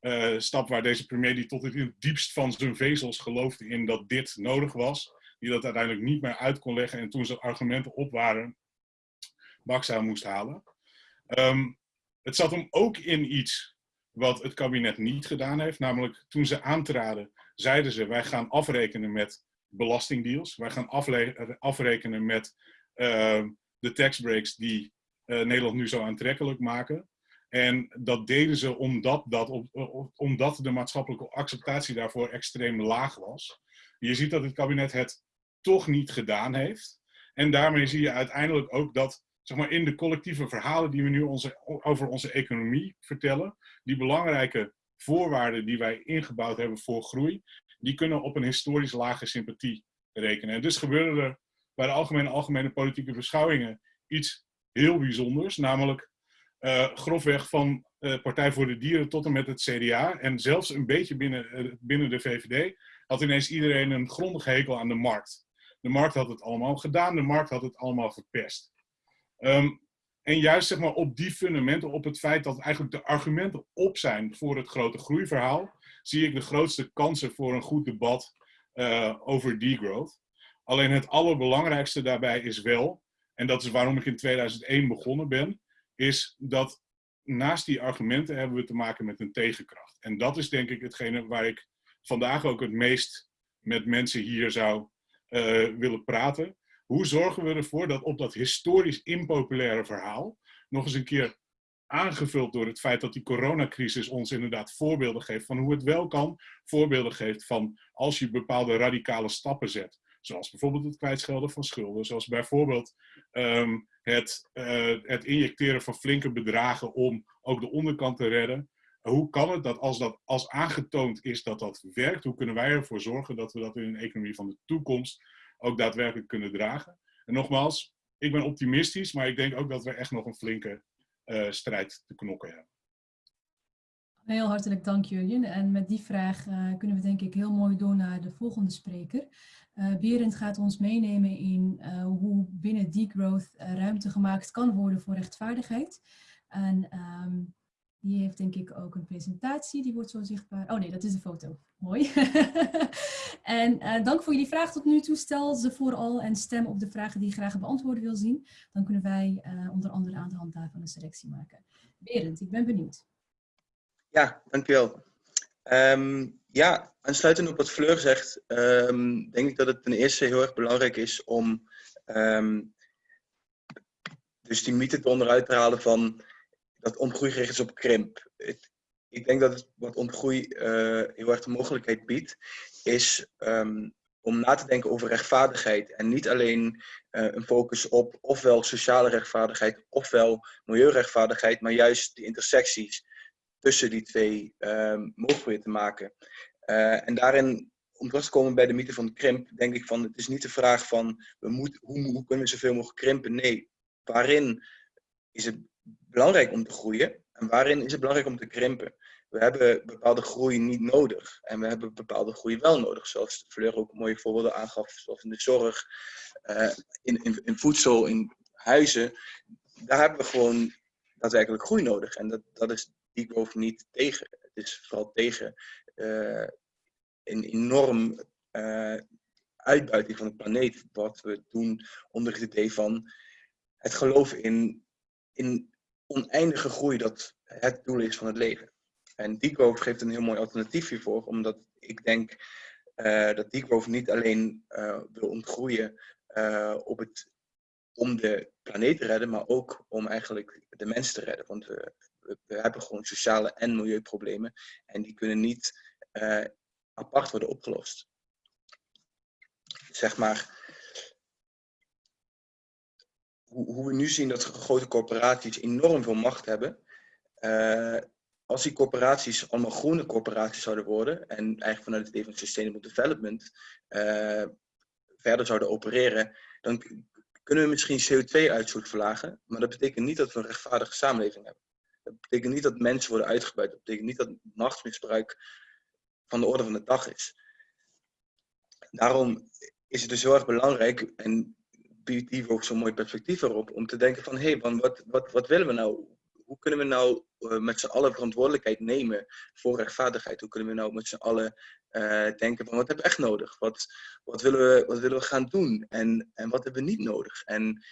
uh, stap waar deze premier die tot het diepst van zijn vezels geloofde in dat dit nodig was. Die dat uiteindelijk niet meer uit kon leggen en toen zijn argumenten op waren, bakza moest halen. Um, het zat hem ook in iets wat het kabinet niet gedaan heeft. Namelijk toen ze aantraden, zeiden ze wij gaan afrekenen met belastingdeals. Wij gaan afrekenen met uh, de taxbreaks die uh, Nederland nu zo aantrekkelijk maken. En dat deden ze omdat, dat, omdat de maatschappelijke acceptatie daarvoor extreem laag was. Je ziet dat het kabinet het toch niet gedaan heeft. En daarmee zie je uiteindelijk ook dat zeg maar, in de collectieve verhalen die we nu onze, over onze economie vertellen, die belangrijke voorwaarden die wij ingebouwd hebben voor groei, die kunnen op een historisch lage sympathie rekenen. En dus gebeurde er bij de algemene, algemene politieke beschouwingen iets heel bijzonders, namelijk uh, grofweg van uh, Partij voor de Dieren tot en met het CDA en zelfs een beetje binnen, uh, binnen de VVD had ineens iedereen een grondige hekel aan de markt. De markt had het allemaal gedaan, de markt had het allemaal verpest. Um, en juist zeg maar, op die fundamenten, op het feit dat eigenlijk de argumenten op zijn voor het grote groeiverhaal, zie ik de grootste kansen voor een goed debat uh, over degrowth. Alleen het allerbelangrijkste daarbij is wel, en dat is waarom ik in 2001 begonnen ben, is dat naast die argumenten hebben we te maken met een tegenkracht. En dat is denk ik hetgene waar ik vandaag ook het meest met mensen hier zou uh, willen praten. Hoe zorgen we ervoor dat op dat historisch impopulaire verhaal, nog eens een keer aangevuld door het feit dat die coronacrisis ons inderdaad voorbeelden geeft van hoe het wel kan, voorbeelden geeft van als je bepaalde radicale stappen zet, zoals bijvoorbeeld het kwijtschelden van schulden, zoals bijvoorbeeld um, het, uh, het injecteren van flinke bedragen om ook de onderkant te redden. Hoe kan het dat als dat als aangetoond is dat dat werkt, hoe kunnen wij ervoor zorgen dat we dat in een economie van de toekomst ook daadwerkelijk kunnen dragen? En nogmaals, ik ben optimistisch, maar ik denk ook dat we echt nog een flinke uh, strijd te knokken hebben. Heel hartelijk dank Jurjen. En met die vraag uh, kunnen we denk ik heel mooi door naar de volgende spreker. Uh, Berend gaat ons meenemen in hoe binnen degrowth ruimte gemaakt kan worden voor rechtvaardigheid. En um, die heeft denk ik ook een presentatie, die wordt zo zichtbaar. Oh nee, dat is de foto. Mooi. en uh, dank voor jullie vraag tot nu toe. Stel ze vooral en stem op de vragen die je graag beantwoord wil zien. Dan kunnen wij uh, onder andere aan de hand daarvan een selectie maken. Berend, ik ben benieuwd. Ja, dankjewel. Um, ja, aansluitend op wat Fleur zegt, um, denk ik dat het ten eerste heel erg belangrijk is om um, dus die mythe onderuit te halen van dat ontgroei gericht is op krimp. Ik denk dat het, wat ontgroei uh, heel erg de mogelijkheid biedt, is om na te denken over rechtvaardigheid. En niet alleen uh, een focus op ofwel sociale rechtvaardigheid ofwel milieurechtvaardigheid, maar juist die intersecties tussen die twee um, mogelijk te maken. Uh, en daarin, om terug te komen bij de mythe van de krimp, denk ik van het is niet de vraag van we moet, hoe, hoe kunnen we zoveel mogelijk krimpen? Nee, waarin is het belangrijk om te groeien en waarin is het belangrijk om te krimpen? We hebben bepaalde groei niet nodig en we hebben bepaalde groei wel nodig, zoals Fleur ook mooie voorbeelden aangaf, zoals in de zorg, uh, in, in, in voedsel, in huizen. Daar hebben we gewoon daadwerkelijk groei nodig en dat, dat is degrowth niet tegen. Het is vooral tegen uh, een enorm uh, uitbuiting van de planeet. Wat we doen onder het idee van het geloof in, in oneindige groei dat het doel is van het leven. En degrowth geeft een heel mooi alternatief hiervoor, omdat ik denk uh, dat degrowth niet alleen wil ontgroeien op het, om de planeet te redden, maar ook om eigenlijk de mens te redden. Want we, we hebben gewoon sociale en milieuproblemen. En die kunnen niet apart worden opgelost. Zeg maar, hoe, we nu zien dat grote corporaties enorm veel macht hebben. Uh, als die corporaties allemaal groene corporaties zouden worden en eigenlijk vanuit het idee van sustainable development uh, verder zouden opereren, dan kunnen we misschien CO2-uitstoot verlagen, maar dat betekent niet dat we een rechtvaardige samenleving hebben. Dat betekent niet dat mensen worden uitgebuit. Dat betekent niet dat machtsmisbruik van de orde van de dag is. Daarom is het dus heel erg belangrijk, en die ook zo'n mooi perspectief erop, om te denken van, hé, hey, wat, wat, wat willen we nou? Hoe kunnen we nou uh, met z'n allen verantwoordelijkheid nemen voor rechtvaardigheid? Hoe kunnen we nou met z'n allen uh, denken van, wat hebben we echt nodig? Wat, wat, willen, we, wat willen we gaan doen? En, en wat hebben we niet nodig? En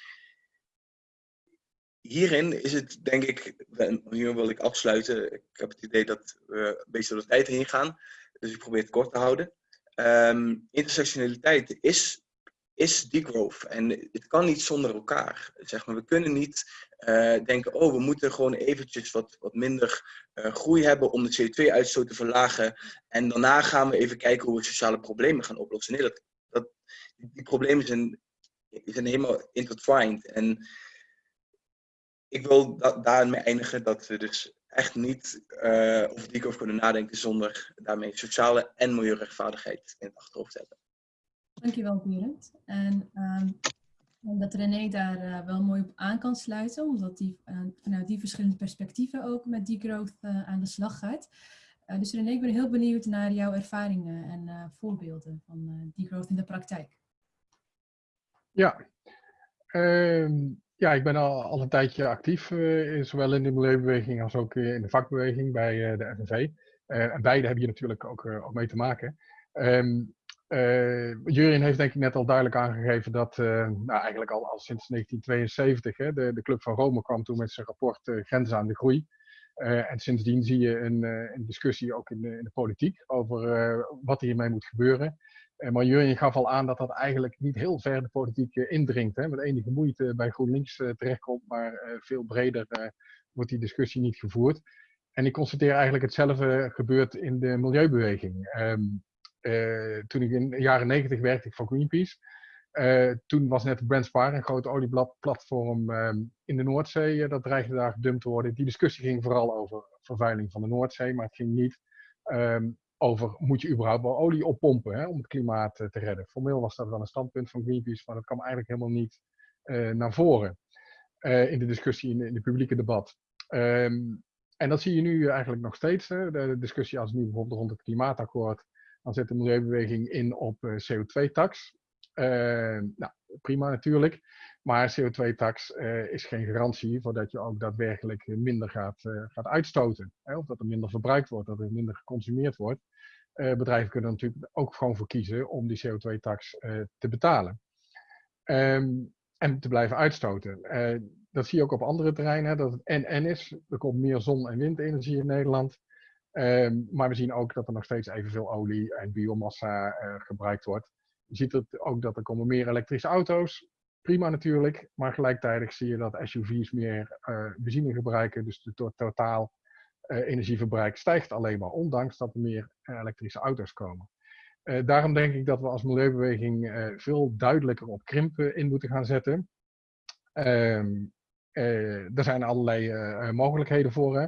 hierin is het denk ik, hier wil ik afsluiten. Ik heb het idee dat we een beetje door tijd heen gaan. Dus ik probeer het kort te houden. Um, intersectionaliteit is, is degrowth. En het kan niet zonder elkaar. Zeg maar. We kunnen niet uh, denken, oh, we moeten gewoon eventjes wat, wat minder uh, groei hebben om de CO2-uitstoot te verlagen. En daarna gaan we even kijken hoe we sociale problemen gaan oplossen. Nee, dat, dat, die problemen zijn, zijn helemaal intertwined. En ik wil da daarmee eindigen dat we dus echt niet uh, over die over kunnen nadenken zonder daarmee sociale en milieurechtvaardigheid in het achterhoofd te hebben. Dankjewel, Berend. En um, dat René daar uh, wel mooi op aan kan sluiten, omdat die uh, vanuit die verschillende perspectieven ook met degrowth aan de slag gaat. dus René, ik ben heel benieuwd naar jouw ervaringen en voorbeelden van degrowth in de praktijk. Ja, um, ja, ik ben al, al een tijdje actief, uh, zowel in de milieubeweging als ook in de vakbeweging bij de FNV. En beide hebben hier natuurlijk ook, ook mee te maken. Um, Jurien heeft denk ik net al duidelijk aangegeven dat, nou eigenlijk al, al sinds 1972, hè, de, de Club van Rome kwam toen met zijn rapport Grenzen aan de Groei. en sindsdien zie je een, een discussie ook in de, in de politiek over wat hiermee moet gebeuren. Eh, maar Jurjen gaf al aan dat dat eigenlijk niet heel ver de politiek eh, indringt. Hè, met enige moeite bij GroenLinks eh, terechtkomt, maar veel breder wordt die discussie niet gevoerd. En ik constateer eigenlijk hetzelfde gebeurt in de milieubeweging. Uh, toen ik in de jaren negentig werkte ik voor Greenpeace. Uh, toen was net Brent Spar, een groot olieplatform um, in de Noordzee, uh, dat dreigde daar gedumpt te worden. Die discussie ging vooral over vervuiling van de Noordzee, maar het ging niet um, over moet je überhaupt wel olie oppompen hè, om het klimaat te redden. Formeel was dat wel een standpunt van Greenpeace, maar dat kwam eigenlijk helemaal niet naar voren in de discussie, in, in het publieke debat. Um, en dat zie je nu eigenlijk nog steeds. Hè. De, de, discussie als nu bijvoorbeeld rond het klimaatakkoord, dan zet de milieubeweging in op CO2-tax. Ehm, nou, prima natuurlijk. Maar CO2-tax uh, is geen garantie voordat je ook daadwerkelijk minder gaat, gaat uitstoten. Hè? Of dat er minder verbruikt wordt, dat er minder geconsumeerd wordt. Bedrijven kunnen er natuurlijk ook gewoon voor kiezen om die CO2-tax te betalen. Um, en te blijven uitstoten. dat zie je ook op andere terreinen, dat het en-en is. Er komt meer zon- en windenergie in Nederland. Ehm, maar we zien ook dat er nog steeds evenveel olie en biomassa gebruikt wordt. Je ziet ook dat er komen meer elektrische auto's. Prima natuurlijk, maar gelijktijdig zie je dat SUV's meer benzine gebruiken. Dus de totaal energieverbruik stijgt alleen maar, ondanks dat er meer elektrische auto's komen. Uh, daarom denk ik dat we als milieubeweging veel duidelijker op krimpen in moeten gaan zetten. Uh, er zijn allerlei mogelijkheden voor. Hè.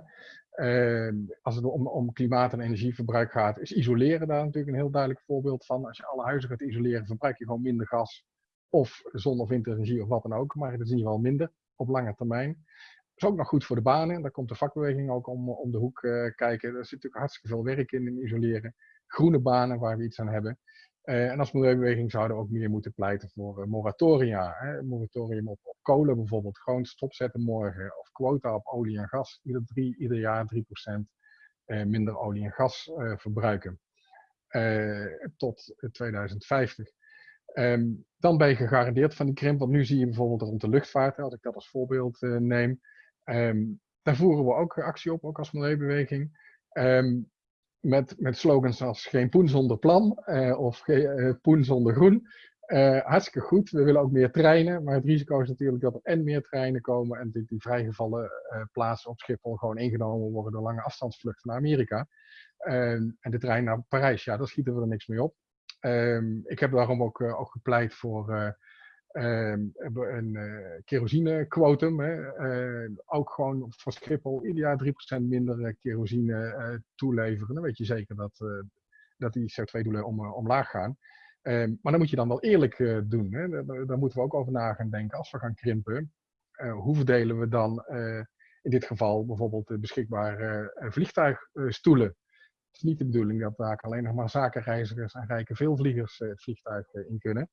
Ehm, als het om, om, klimaat- en energieverbruik gaat, is isoleren daar natuurlijk een heel duidelijk voorbeeld van. Als je alle huizen gaat isoleren, verbruik je gewoon minder gas of zon- of windenergie of wat dan ook. Maar het is in ieder geval minder op lange termijn. Dat is ook nog goed voor de banen. Daar komt de vakbeweging ook om, om de hoek kijken. Er zit natuurlijk hartstikke veel werk in, in isoleren groene banen waar we iets aan hebben. Uh, en als milieubeweging zouden we ook meer moeten pleiten voor uh, moratoria. Hè? Moratorium op, op, kolen bijvoorbeeld. Gewoon stopzetten morgen. Of quota op olie en gas. Ieder, ieder jaar 3% uh, minder olie en gas eh, verbruiken. tot 2050. Um, ehm, dan ben je gegarandeerd van die krimp. Want nu zie je bijvoorbeeld rond de luchtvaart, als ik dat als voorbeeld neem. Um, daar voeren we ook actie op, ook als milieubeweging. Um, met, met slogans als geen poen zonder plan uh, of geen uh, poen zonder groen. Uh, hartstikke goed. We willen ook meer treinen, maar het risico is natuurlijk dat er en meer treinen komen en die, die vrijgevallen plaatsen op Schiphol gewoon ingenomen worden door lange afstandsvluchten naar Amerika. Ehm, en de trein naar Parijs, ja, daar schieten we er niks mee op. Um, ik heb daarom ook, ook gepleit voor Ehm, een uh, kerosinequotum. Uh, ook gewoon voor Schiphol ieder jaar 3% minder uh, kerosine toeleveren. Dan weet je zeker dat, dat die CO2-doelen om, omlaag gaan. Ehm, maar dan moet je dan wel eerlijk doen. Hè? Daar, daar, moeten we ook over na gaan denken. Als we gaan krimpen, hoe verdelen we dan in dit geval bijvoorbeeld de beschikbare vliegtuigstoelen? Het is niet de bedoeling dat daar alleen nog maar zakenreizigers en rijke veelvliegers het vliegtuig in kunnen.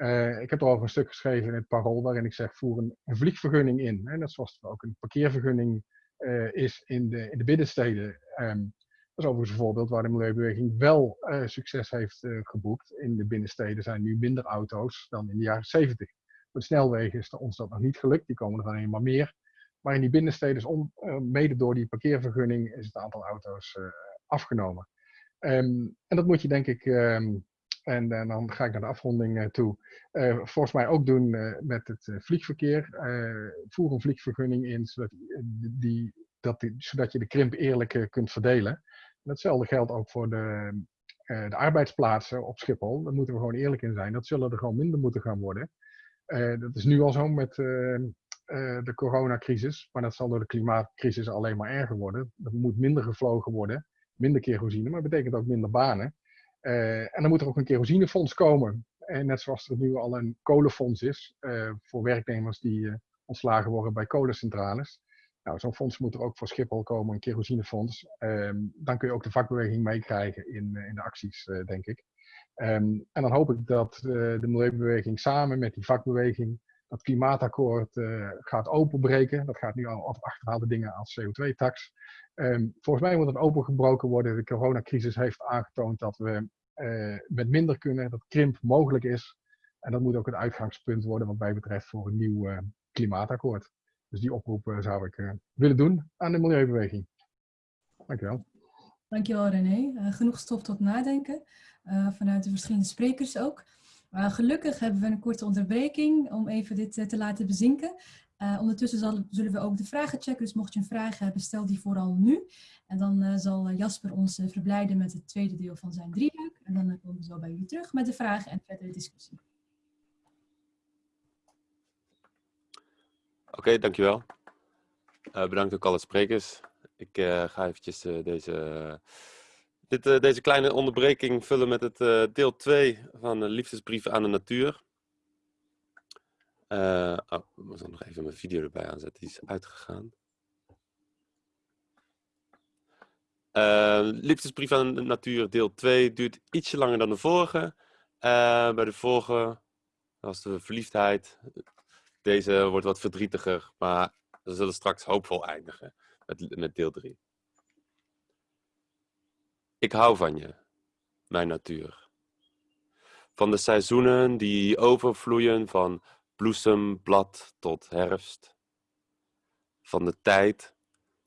Uh, ik heb erover een stuk geschreven in het parool waarin ik zeg voer een, vliegvergunning in. Hè, net zoals er ook een parkeervergunning uh, is in de, in de binnensteden. Um, dat is overigens een voorbeeld waar de Milieubeweging wel uh, succes heeft geboekt. In de binnensteden zijn nu minder auto's dan in de jaren 70. Op snelwegen is ons dat nog niet gelukt, die komen er dan eenmaal meer. Maar in die binnensteden, is om, mede door die parkeervergunning, is het aantal auto's afgenomen. Um, en dat moet je denk ik um, en, en, dan ga ik naar de afronding uh, toe. Uh, volgens mij ook doen met het vliegverkeer. voer een vliegvergunning in, zodat, die, dat zodat je de krimp eerlijk kunt verdelen. En hetzelfde geldt ook voor de, de arbeidsplaatsen op Schiphol. Daar moeten we gewoon eerlijk in zijn. Dat zullen er gewoon minder moeten gaan worden. dat is nu al zo met de coronacrisis. Maar dat zal door de klimaatcrisis alleen maar erger worden. Er moet minder gevlogen worden. Minder kerosine, maar dat betekent ook minder banen. Uh, en dan moet er ook een kerosinefonds komen. En net zoals er nu al een kolenfonds is uh, voor werknemers die ontslagen worden bij kolencentrales. Nou, zo'n fonds moet er ook voor Schiphol komen, een kerosinefonds. Ehm, dan kun je ook de vakbeweging meekrijgen in, in de acties, denk ik. Um, en dan hoop ik dat de milieubeweging samen met die vakbeweging dat klimaatakkoord gaat openbreken. Dat gaat nu al achterhaalde dingen als CO2-tax. Um, volgens mij moet het opengebroken worden. De coronacrisis heeft aangetoond dat we uh, met minder kunnen, dat krimp mogelijk is. En dat moet ook het uitgangspunt worden wat mij betreft voor een nieuw uh, klimaatakkoord. Dus die oproep uh, zou ik willen doen aan de milieubeweging. Dankjewel. Dankjewel René. genoeg stof tot nadenken vanuit de verschillende sprekers ook. gelukkig hebben we een korte onderbreking om even dit te laten bezinken. Uh, ondertussen zullen we ook de vragen checken, dus mocht je een vraag hebben, stel die vooral nu. En dan uh, zal Jasper ons verblijden met het tweede deel van zijn drieluik. En dan komen we zo bij jullie terug met de vragen en verdere discussie. Oké, okay, dankjewel. bedankt ook alle sprekers. Ik ga eventjes deze, dit, deze kleine onderbreking vullen met het deel 2 van de liefdesbrief aan de natuur. Uh, oh, ik moet nog even mijn video erbij aanzetten, die is uitgegaan. Uh, liefdesbrief aan de natuur, deel 2, duurt ietsje langer dan de vorige. Uh, bij de vorige was de verliefdheid. Deze wordt wat verdrietiger, maar we zullen straks hoopvol eindigen met, met deel 3. Ik hou van je, mijn natuur. Van de seizoenen die overvloeien van bloesemblad tot herfst. Van de tijd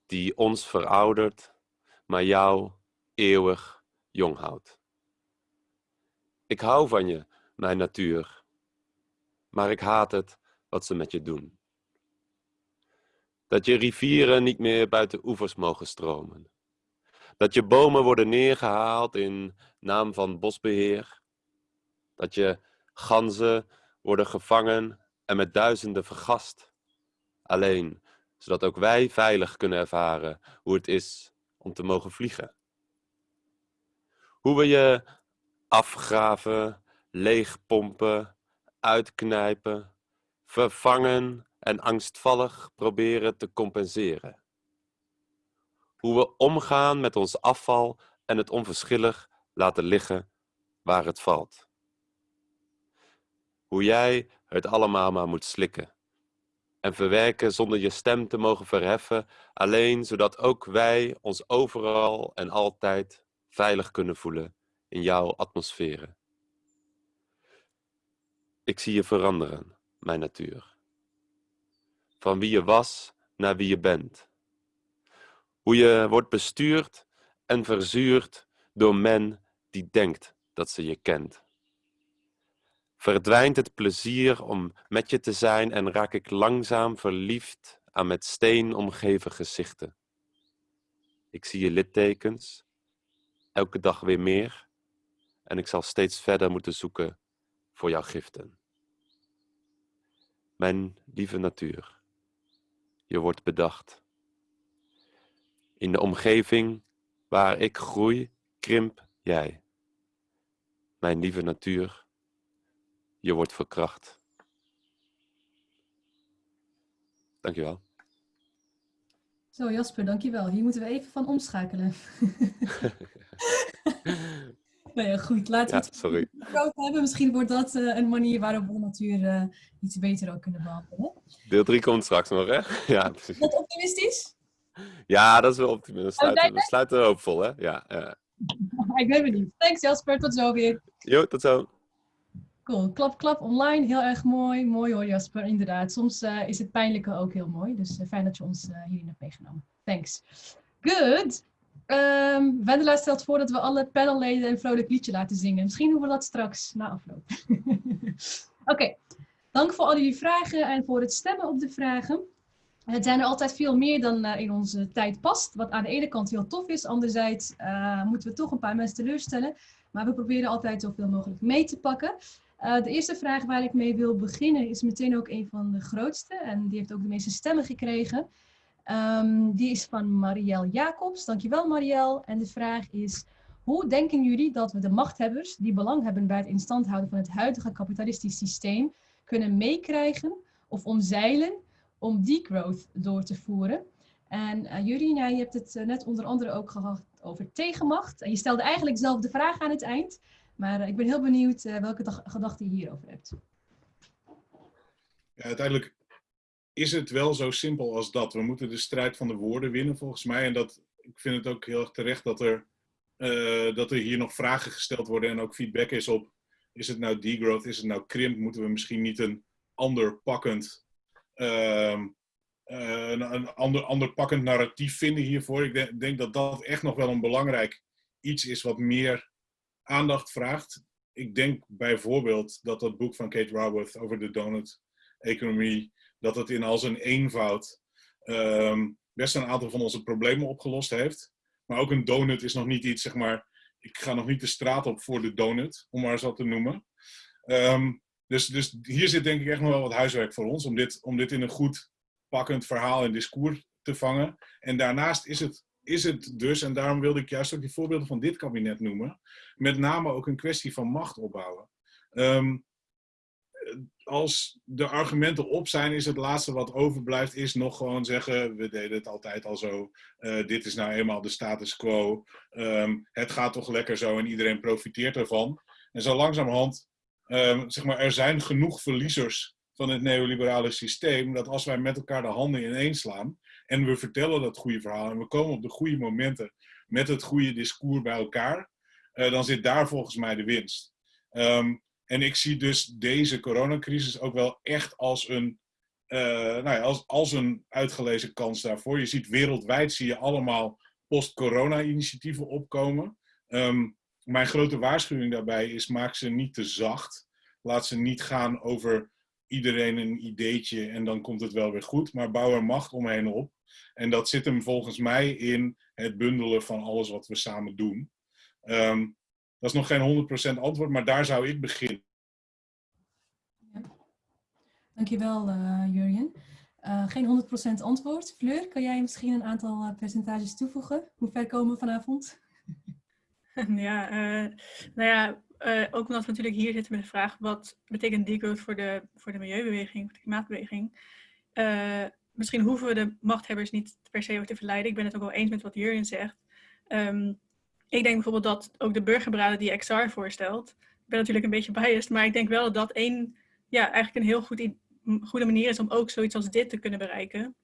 die ons veroudert, maar jou eeuwig jong houdt. Ik hou van je, mijn natuur, maar ik haat het wat ze met je doen. Dat je rivieren niet meer buiten oevers mogen stromen. Dat je bomen worden neergehaald in naam van bosbeheer. Dat je ganzen worden gevangen en met duizenden vergast. Alleen zodat ook wij veilig kunnen ervaren hoe het is om te mogen vliegen. Hoe we je afgraven, leegpompen, uitknijpen, vervangen en angstvallig proberen te compenseren. Hoe we omgaan met ons afval en het onverschillig laten liggen waar het valt. Hoe jij het allemaal maar moet slikken en verwerken zonder je stem te mogen verheffen, alleen zodat ook wij ons overal en altijd veilig kunnen voelen in jouw atmosferen. Ik zie je veranderen, mijn natuur. Van wie je was naar wie je bent. Hoe je wordt bestuurd en verzuurd door men die denkt dat ze je kent. Verdwijnt het plezier om met je te zijn en raak ik langzaam verliefd aan met steen omgeven gezichten. Ik zie je littekens, elke dag weer meer, en ik zal steeds verder moeten zoeken voor jouw giften. Mijn lieve natuur, je wordt bedacht. In de omgeving waar ik groei, krimp jij. Mijn lieve natuur, je wordt verkracht. Dankjewel. Zo Jasper, dankjewel. Hier moeten we even van omschakelen. nou ja, goed. Laten we Ja, het sorry. groot hebben. Misschien wordt dat eh, een manier waarop we natuur eh, iets beter ook kunnen behandelen. Deel 3 komt straks nog, hè? Ja, precies. Is dat optimistisch? Ja, dat is wel optimistisch. We Oh, sluiten, nee, we sluiten hoopvol, hè? Ja, ja. Ik ben benieuwd. Thanks Jasper, tot zo weer. Jo, tot zo. Cool. Klap, klap online. Heel erg mooi. Mooi hoor Jasper, inderdaad. Soms eh, is het pijnlijke ook heel mooi. Dus eh, fijn dat je ons eh, hierin hebt meegenomen. Thanks. Good. Ehm Wendela stelt voor dat we alle panelleden een vrolijk liedje laten zingen. Misschien doen we dat straks na afloop. Oké. Dank voor al jullie vragen en voor het stemmen op de vragen. Het zijn er altijd veel meer dan in onze tijd past. Wat aan de ene kant heel tof is. Anderzijds moeten we toch een paar mensen teleurstellen. Maar we proberen altijd zoveel mogelijk mee te pakken. Eh, de eerste vraag waar ik mee wil beginnen is meteen ook een van de grootste. En die heeft ook de meeste stemmen gekregen. Ehm, die is van Marielle Jacobs. Dankjewel Marielle. En de vraag is, hoe denken jullie dat we de machthebbers die belang hebben bij het instand houden van het huidige kapitalistisch systeem kunnen meekrijgen of omzeilen om degrowth door te voeren? En uh, Jurien, jij hebt het eh, net onder andere ook gehad over tegenmacht. En je stelde eigenlijk zelf de vraag aan het eind. Maar uh, ik ben heel benieuwd uh, welke gedachten je hierover hebt. Ja, uiteindelijk is het wel zo simpel als dat. We moeten de strijd van de woorden winnen, volgens mij. En dat, ik vind het ook heel erg terecht dat er, uh, dat er hier nog vragen gesteld worden en ook feedback is op: is het nou degrowth, is het nou krimp? Moeten we misschien niet een ander pakkend, uh, een, een ander, ander pakkend narratief vinden hiervoor? Ik denk dat dat echt nog wel een belangrijk iets is wat meer aandacht vraagt. Ik denk bijvoorbeeld dat dat boek van Kate Raworth over de donut-economie, dat het in al zijn eenvoud um, best een aantal van onze problemen opgelost heeft. Maar ook een donut is nog niet iets, zeg maar, ik ga nog niet de straat op voor de donut, om maar wat te noemen. Um, dus, dus hier zit denk ik echt nog wel wat huiswerk voor ons, om dit, om dit in een goed pakkend verhaal en discours te vangen. En daarnaast is het is het dus, en daarom wilde ik juist ook die voorbeelden van dit kabinet noemen, met name ook een kwestie van macht opbouwen. Um, als de argumenten op zijn, is het laatste wat overblijft, is nog gewoon zeggen, we deden het altijd al zo, uh, dit is nou eenmaal de status quo, um, het gaat toch lekker zo en iedereen profiteert ervan. En zo langzamerhand, um, zeg maar, er zijn genoeg verliezers van het neoliberale systeem, dat als wij met elkaar de handen ineens slaan, en we vertellen dat goede verhaal en we komen op de goede momenten met het goede discours bij elkaar, uh, dan zit daar volgens mij de winst. Um, en ik zie dus deze coronacrisis ook wel echt als een, uh, nou ja, als, als een uitgelezen kans daarvoor. Je ziet wereldwijd zie je allemaal post-corona-initiatieven opkomen. Ehm, mijn grote waarschuwing daarbij is: maak ze niet te zacht. Laat ze niet gaan over iedereen een ideetje en dan komt het wel weer goed. Maar bouw er macht omheen op. En dat zit hem volgens mij in het bundelen van alles wat we samen doen. Ehm, dat is nog geen 100% antwoord, maar daar zou ik beginnen. Ja. Dankjewel, uh, Jurjen. Uh, geen 100% antwoord. Fleur, kan jij misschien een aantal uh, percentages toevoegen? Hoe ver komen we vanavond? Ja, nou ja, ook omdat we natuurlijk hier zitten met de vraag... wat betekent degrowth voor de, voor de milieubeweging, voor de klimaatbeweging? misschien hoeven we de machthebbers niet per se te verleiden. Ik ben het ook wel eens met wat Jurjen zegt. Um, ik denk bijvoorbeeld dat ook de burgerberaden die XR voorstelt, ik ben natuurlijk een beetje biased, maar ik denk wel dat dat één, ja, eigenlijk een heel goed, goede manier is om ook zoiets als dit te kunnen bereiken.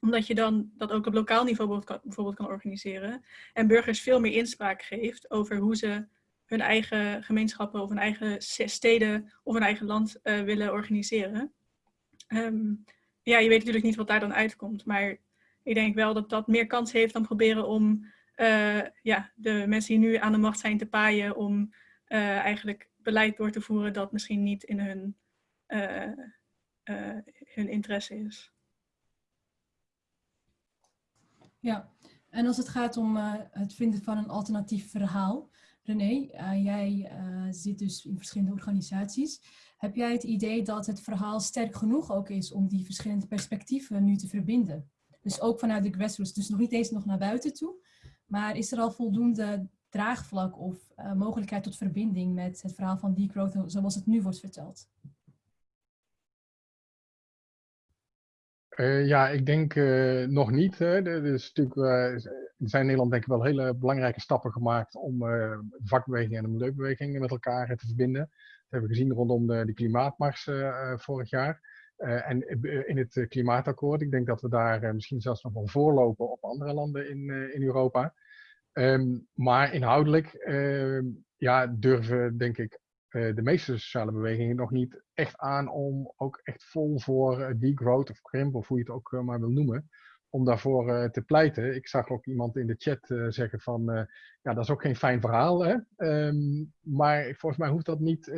Omdat je dan dat ook op lokaal niveau bijvoorbeeld kan organiseren. En burgers veel meer inspraak geeft over hoe ze hun eigen gemeenschappen of hun eigen steden of hun eigen land uh, willen organiseren. Um, ja, je weet natuurlijk niet wat daar dan uitkomt, maar ik denk wel dat dat meer kans heeft dan proberen om uh, ja, de mensen die nu aan de macht zijn te paaien om uh, eigenlijk beleid door te voeren dat misschien niet in hun, hun interesse is. Ja, en als het gaat om het vinden van een alternatief verhaal, René, jij zit dus in verschillende organisaties. Heb jij het idee dat het verhaal sterk genoeg ook is om die verschillende perspectieven nu te verbinden? Dus ook vanuit de grassroots, dus nog niet eens nog naar buiten toe, maar is er al voldoende draagvlak of uh, mogelijkheid tot verbinding met het verhaal van degrowth zoals het nu wordt verteld? Uh, ja, ik denk uh, nog niet. Hè. Er, is natuurlijk, er zijn in Nederland denk ik wel hele belangrijke stappen gemaakt om de vakbeweging en de milieubeweging met elkaar te verbinden. Dat hebben we gezien rondom de, de klimaatmars vorig jaar. En in het klimaatakkoord, ik denk dat we daar misschien zelfs nog wel voorlopen op andere landen in, in Europa. Um, maar inhoudelijk ehm, ja, durven, denk ik, de meeste sociale bewegingen nog niet echt aan om ook echt vol voor degrowth of krimp, of hoe je het ook maar wil noemen, om daarvoor te pleiten. Ik zag ook iemand in de chat zeggen van, ja, dat is ook geen fijn verhaal. Hè? Um, maar volgens mij hoeft dat niet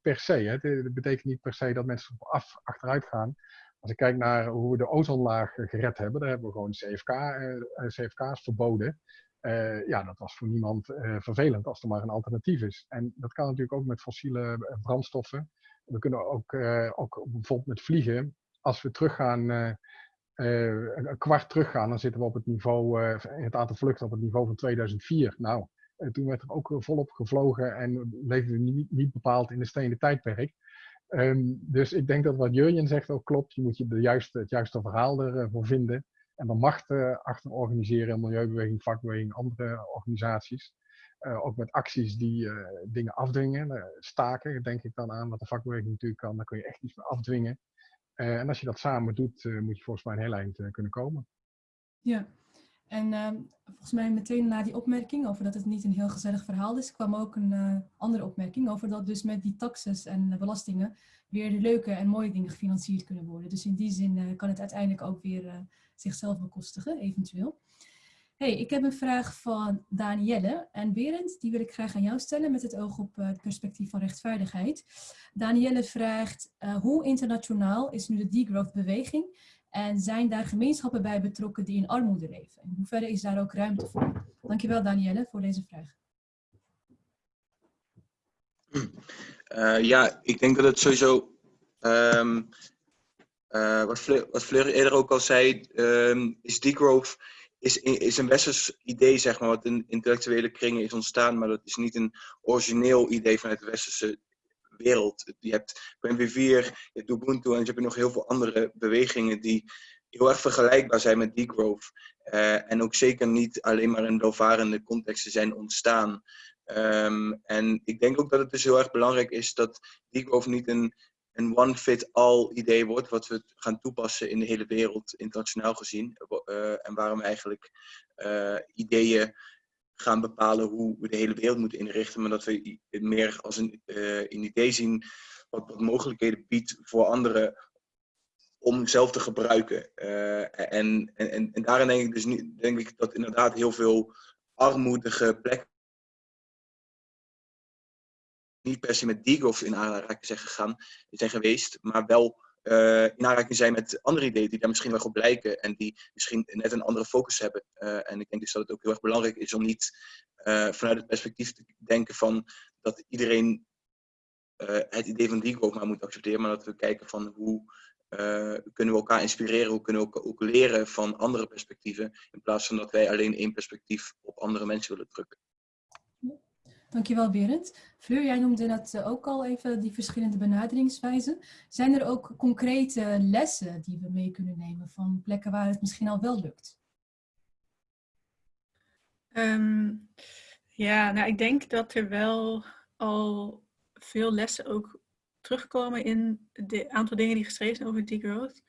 per se. Hè? Het, betekent niet per se dat mensen af, achteruit gaan. Als ik kijk naar hoe we de ozonlaag gered hebben, daar hebben we gewoon CFK, CFK's verboden. Ja, dat was voor niemand vervelend als er maar een alternatief is. En dat kan natuurlijk ook met fossiele brandstoffen. We kunnen ook, ook bijvoorbeeld met vliegen, als we teruggaan een kwart teruggaan, dan zitten we op het niveau, het aantal vluchten op het niveau van 2004. Nou, toen werd er ook volop gevlogen en leefden we niet, niet bepaald in de stenen tijdperk. Um, dus ik denk dat wat Jurjen zegt ook klopt. Je moet je de juiste, het juiste verhaal ervoor vinden. En dan macht achter organiseren, milieubeweging, vakbeweging, andere organisaties. ook met acties die dingen afdwingen. staken, denk ik dan aan, wat de vakbeweging natuurlijk kan. Dan kun je echt iets meer afdwingen. En als je dat samen doet, moet je volgens mij een heel eind kunnen komen. Ja, en ehm, volgens mij meteen na die opmerking over dat het niet een heel gezellig verhaal is, kwam ook een andere opmerking over dat dus met die taxes en belastingen weer de leuke en mooie dingen gefinancierd kunnen worden. Dus in die zin kan het uiteindelijk ook weer zichzelf bekostigen, eventueel. Hey, ik heb een vraag van Danielle. En Berend, die wil ik graag aan jou stellen met het oog op het perspectief van rechtvaardigheid. Danielle vraagt, uh, hoe internationaal is nu de degrowth beweging? En zijn daar gemeenschappen bij betrokken die in armoede leven? In hoeverre is daar ook ruimte voor? Dankjewel Danielle voor deze vraag. Uh, ja, ik denk dat het sowieso, um, uh, wat, Fleur, wat Fleur eerder ook al zei, um, is degrowth is, is een westers idee, zeg maar, wat in intellectuele kringen is ontstaan, maar dat is niet een origineel idee vanuit de westerse wereld. Je hebt PNV4, je hebt Ubuntu en je hebt nog heel veel andere bewegingen die heel erg vergelijkbaar zijn met degrowth. Uh, en ook zeker niet alleen maar in welvarende contexten zijn ontstaan. Um, en ik denk ook dat het dus heel erg belangrijk is dat degrowth niet een een one-fit-all idee wordt, wat we gaan toepassen in de hele wereld, internationaal gezien. Uh, en waarom eigenlijk uh, ideeën gaan bepalen hoe we de hele wereld moeten inrichten, maar dat we het meer als een, uh, een idee zien wat, wat, mogelijkheden biedt voor andere om zelf te gebruiken. en, en, en daarin denk ik dus nu, denk ik dat inderdaad heel veel armoedige plekken niet per se met degrowth in aanraking zijn gegaan, zijn geweest, maar wel uh, in aanraking zijn met andere ideeën die daar misschien wel op lijken en die misschien net een andere focus hebben. Uh, en ik denk dus dat het ook heel erg belangrijk is om niet uh, vanuit het perspectief te denken van dat iedereen het idee van degrowth maar moet accepteren, maar dat we kijken van hoe kunnen we elkaar inspireren, hoe kunnen we ook leren van andere perspectieven, in plaats van dat wij alleen één perspectief op andere mensen willen drukken. Dankjewel Berend. Fleur, jij noemde net eh, ook al even die verschillende benaderingswijzen. Zijn er ook concrete lessen die we mee kunnen nemen van plekken waar het misschien al wel lukt? Um, ja, nou ik denk dat er wel al veel lessen ook terugkomen in het aantal dingen die geschreven zijn over degrowth.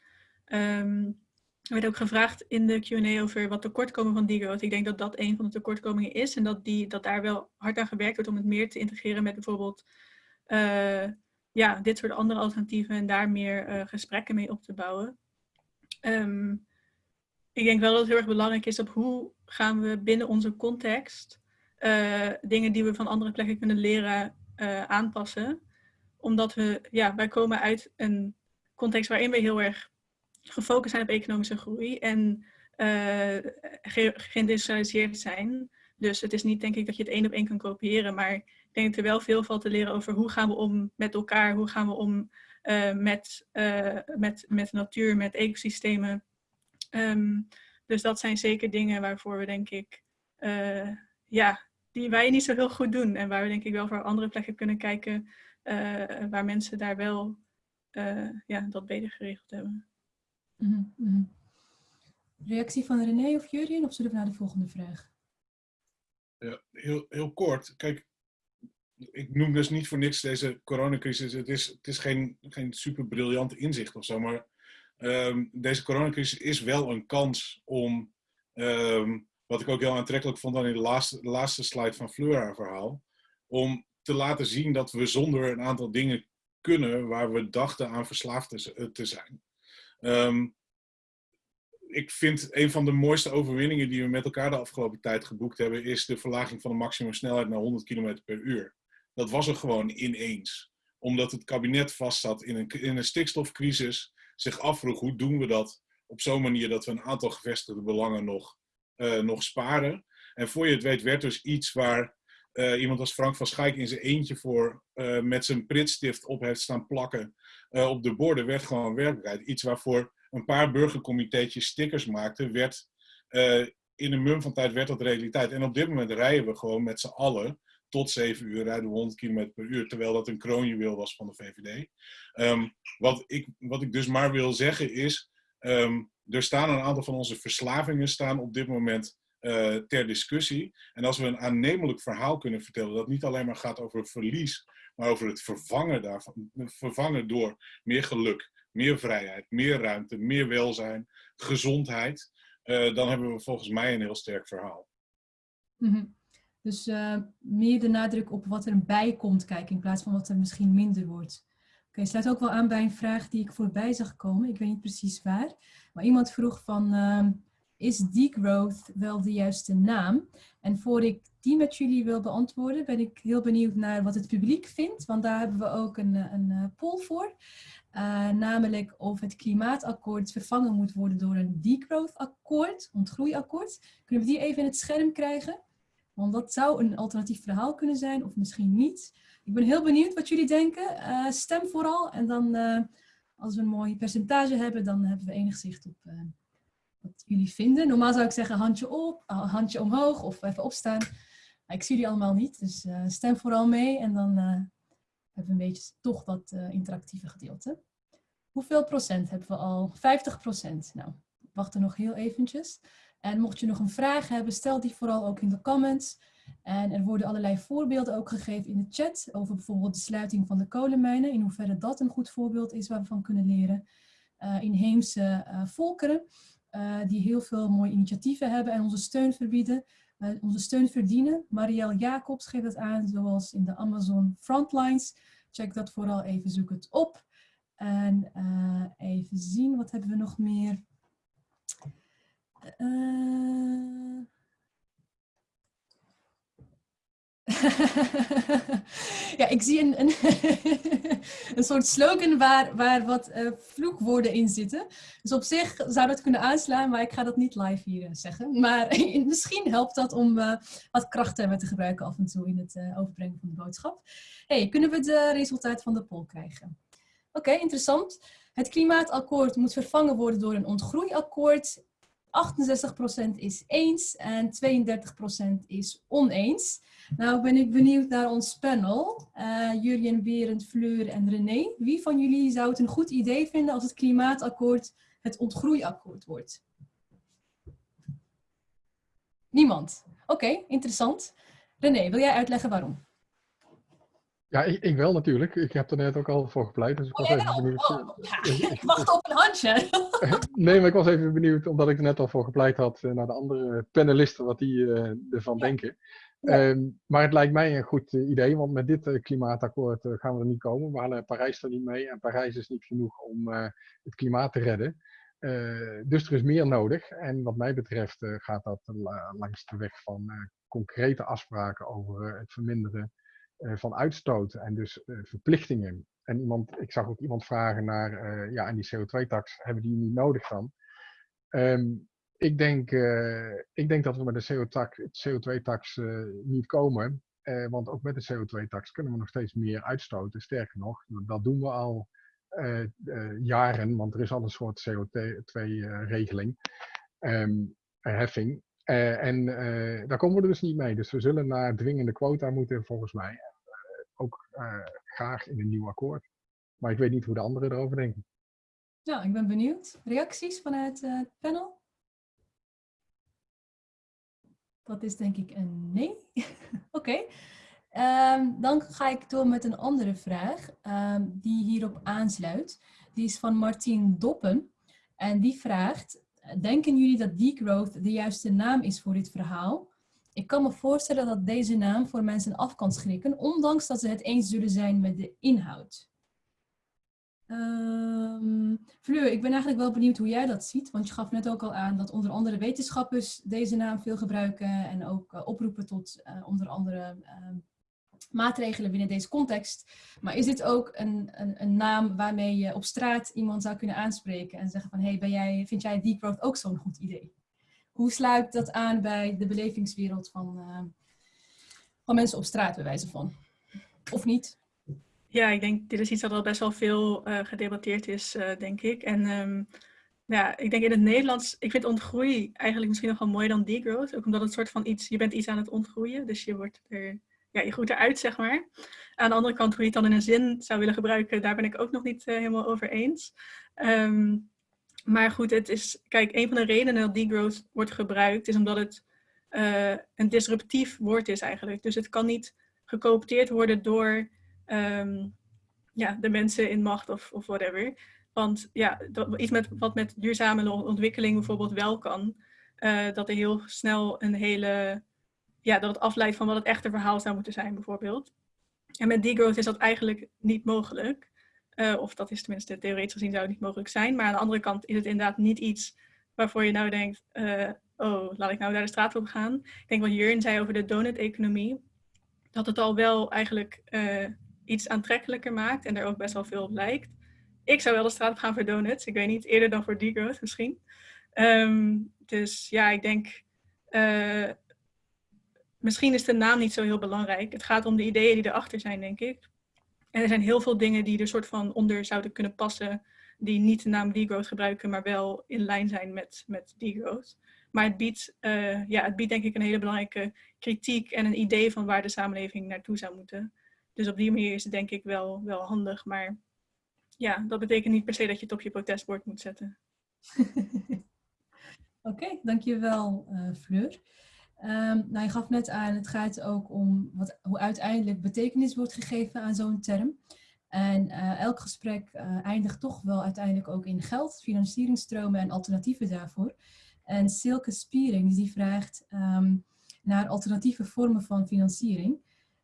Um, er werd ook gevraagd in de Q&A over wat tekortkomingen van degrowth. Ik denk dat dat een van de tekortkomingen is en dat, die, dat daar wel hard aan gewerkt wordt om het meer te integreren met bijvoorbeeld uh, ja, dit soort andere alternatieven en daar meer uh, gesprekken mee op te bouwen. Um, ik denk wel dat het heel erg belangrijk is op hoe gaan we binnen onze context uh, dingen die we van andere plekken kunnen leren aanpassen. Omdat we, ja, wij komen uit een context waarin we heel erg gefocust zijn op economische groei en uh, geïndustrialiseerd zijn. Dus het is niet denk ik dat je het één op één kan kopiëren, maar ik denk dat er wel veel valt te leren over hoe gaan we om met elkaar, hoe gaan we om uh, met, uh, met, met natuur, met ecosystemen. Um, dus dat zijn zeker dingen waarvoor we denk ik, ja, die wij niet zo heel goed doen en waar we denk ik wel voor andere plekken kunnen kijken waar mensen daar wel ja, dat beter geregeld hebben. Mm -hmm. Reactie van René of Jurien of zullen we naar de volgende vraag? Ja, heel, heel kort. Kijk, ik noem dus niet voor niks deze coronacrisis. Het is, het is geen, geen super briljant inzicht of zo, maar um, deze coronacrisis is wel een kans om, um, wat ik ook heel aantrekkelijk vond aan in de laatste, laatste slide van Fleur haar verhaal, om te laten zien dat we zonder een aantal dingen kunnen waar we dachten aan verslaafd te zijn. Um, ik vind een van de mooiste overwinningen die we met elkaar de afgelopen tijd geboekt hebben, is de verlaging van de maximumsnelheid naar 100 km per uur. Dat was er gewoon ineens. Omdat het kabinet vastzat in een, in een stikstofcrisis, zich afvroeg hoe doen we dat op zo'n manier dat we een aantal gevestigde belangen nog, uh, nog sparen. En voor je het weet werd dus iets waar uh, iemand als Frank van Schaik in zijn eentje voor uh, met zijn pritstift op heeft staan plakken op de borden, werd gewoon werkelijkheid. Iets waarvoor een paar burgercomiteetjes stickers maakten, werd uh, in een mum van tijd werd dat realiteit. En op dit moment rijden we gewoon met z'n allen tot 7 uur rijden we 100 km per uur, terwijl dat een kroonjuweel was van de VVD. Ehm, wat, ik, wat ik dus maar wil zeggen is, um, er staan een aantal van onze verslavingen staan op dit moment uh, ter discussie. En als we een aannemelijk verhaal kunnen vertellen, dat niet alleen maar gaat over verlies, maar over het vervangen daarvan, vervangen door meer geluk, meer vrijheid, meer ruimte, meer welzijn, gezondheid, uh, dan hebben we volgens mij een heel sterk verhaal. -hmm. Dus uh, meer de nadruk op wat er bij komt kijken in plaats van wat er misschien minder wordt. Oké, okay, sluit ook wel aan bij een vraag die ik voorbij zag komen. Ik weet niet precies waar. Maar iemand vroeg van, uh, is degrowth wel de juiste naam? En voor ik die met jullie wil beantwoorden, ben ik heel benieuwd naar wat het publiek vindt. Want daar hebben we ook een, een poll voor. Uh, namelijk of het klimaatakkoord vervangen moet worden door een degrowth-akkoord, ontgroeiakkoord. Kunnen we die even in het scherm krijgen? Want dat zou een alternatief verhaal kunnen zijn, of misschien niet. Ik ben heel benieuwd wat jullie denken. Stem vooral en dan, als we een mooi percentage hebben, dan hebben we enig zicht op wat jullie vinden. Normaal zou ik zeggen handje op, handje omhoog of even opstaan. ik zie jullie allemaal niet, dus stem vooral mee en dan hebben we een beetje toch uh, interactieve gedeelte. Hoeveel procent hebben we al? 50 procent. Nou, wacht er nog heel eventjes. En mocht je nog een vraag hebben, stel die vooral ook in de comments. En er worden allerlei voorbeelden ook gegeven in de chat over bijvoorbeeld de sluiting van de kolenmijnen. In hoeverre dat een goed voorbeeld is waar we van kunnen leren. Uh, inheemse volkeren uh, die heel veel mooie initiatieven hebben en onze steun verbieden. onze steun verdienen. Marielle Jacobs geeft dat aan, zoals in de Amazon Frontlines. Check dat vooral even, zoek het op. En uh, even zien, wat hebben we nog meer? Uh... ja, ik zie een, een, een soort slogan waar, waar wat uh, vloekwoorden in zitten. Dus op zich zou dat kunnen aanslaan, maar ik ga dat niet live hier zeggen. Maar misschien helpt dat om uh, wat kracht te gebruiken af en toe in het overbrengen van de boodschap. hey, kunnen we de resultaat van de poll krijgen? Oké, interessant. Het klimaatakkoord moet vervangen worden door een ontgroeiakkoord. 68% is eens en 32% is oneens. Nou ben ik benieuwd naar ons panel. Uh, Jurjen, Berend, Fleur en René. Wie van jullie zou het een goed idee vinden als het klimaatakkoord het ontgroeiakkoord wordt? Niemand. Oké, interessant. René, wil jij uitleggen waarom? Ja, ik, ik, wel natuurlijk. Ik heb er net ook al voor gepleit. Dus ik was oh, even benieuwd. Oh, ja, ik wacht op een handje. nee, maar ik was even benieuwd, omdat ik er net al voor gepleit had, naar de andere panelisten, wat die uh, ervan ja. denken. Ja. Um, maar het lijkt mij een goed idee, want met dit uh, klimaatakkoord gaan we er niet komen. We halen Parijs er niet mee en Parijs is niet genoeg om het klimaat te redden. dus er is meer nodig. En wat mij betreft gaat dat langs de weg van concrete afspraken over het verminderen van uitstoot en dus uh, verplichtingen. En iemand, ik zag ook iemand vragen naar, uh, ja, en die CO2-tax, hebben die niet nodig dan? Um, ik, denk, ik denk dat we met de CO2-tax niet komen, want ook met de CO2-tax kunnen we nog steeds meer uitstoten. Sterker nog, dat doen we al jaren, want er is al een soort CO2-regeling, um, heffing. Uh, en daar komen we er dus niet mee. Dus we zullen naar dwingende quota moeten, volgens mij. Ook graag in een nieuw akkoord. Maar ik weet niet hoe de anderen erover denken. Ja, ik ben benieuwd. Reacties vanuit het panel? Dat is denk ik een nee. Oké. Um, dan ga ik door met een andere vraag um, die hierop aansluit. Die is van Martien Doppen. En die vraagt, denken jullie dat degrowth de juiste naam is voor dit verhaal? Ik kan me voorstellen dat deze naam voor mensen af kan schrikken, ondanks dat ze het eens zullen zijn met de inhoud. Um, Fleur, ik ben eigenlijk wel benieuwd hoe jij dat ziet, want je gaf net ook al aan dat onder andere wetenschappers deze naam veel gebruiken en ook uh, oproepen tot uh, onder andere uh, maatregelen binnen deze context. Maar is dit ook een, een, een, naam waarmee je op straat iemand zou kunnen aanspreken en zeggen van, hey, ben jij, vind jij ook zo'n goed idee? Hoe sluit dat aan bij de belevingswereld van, uh, van mensen op straat, bij wijze van? Of niet? Ja, ik denk, dit is iets dat al best wel veel uh, gedebatteerd is, uh, denk ik. En um, ja, ik denk in het Nederlands, ik vind ontgroei eigenlijk misschien nog wel mooier dan degrowth. Ook omdat het soort van iets, je bent iets aan het ontgroeien, dus je wordt er ja, je groeit eruit, zeg maar. Aan de andere kant, hoe je het dan in een zin zou willen gebruiken, daar ben ik ook nog niet helemaal over eens. Um, maar goed, het is, kijk, een van de redenen dat degrowth wordt gebruikt, is omdat het uh, een disruptief woord is eigenlijk. Dus het kan niet gecoopteerd worden door um, ja, de mensen in macht of, of whatever. Want ja, iets met, wat met duurzame ontwikkeling bijvoorbeeld wel kan, uh, dat er heel snel een hele ja, dat het afleidt van wat het echte verhaal zou moeten zijn, bijvoorbeeld. En met degrowth is dat eigenlijk niet mogelijk. Uh, of dat is tenminste theoretisch gezien zou het niet mogelijk zijn. Maar aan de andere kant is het inderdaad niet iets waarvoor je nou denkt, uh, oh, laat ik nou daar de straat op gaan. Ik denk wat Jurgen zei over de donut-economie, dat het al wel eigenlijk uh, iets aantrekkelijker maakt en er ook best wel veel op lijkt. Ik zou wel de straat op gaan voor donuts. Ik weet niet, eerder dan voor degrowth misschien. Um, dus ja, ik denk misschien is de naam niet zo heel belangrijk. Het gaat om de ideeën die erachter zijn, denk ik. En er zijn heel veel dingen die er soort van onder zouden kunnen passen, die niet de naam degrowth gebruiken, maar wel in lijn zijn met, met degrowth. Maar het biedt, uh, ja, het biedt denk ik een hele belangrijke kritiek en een idee van waar de samenleving naartoe zou moeten. Dus op die manier is het denk ik wel, wel handig. Maar ja, dat betekent niet per se dat je het op je protestbord moet zetten. Oké, dankjewel uh, Fleur. Um, nou, je gaf net aan, het gaat ook om wat, hoe uiteindelijk betekenis wordt gegeven aan zo'n term. En uh, elk gesprek uh, eindigt toch wel uiteindelijk ook in geld, financieringstromen en alternatieven daarvoor. En Silke Spiering die vraagt um, naar alternatieve vormen van financiering.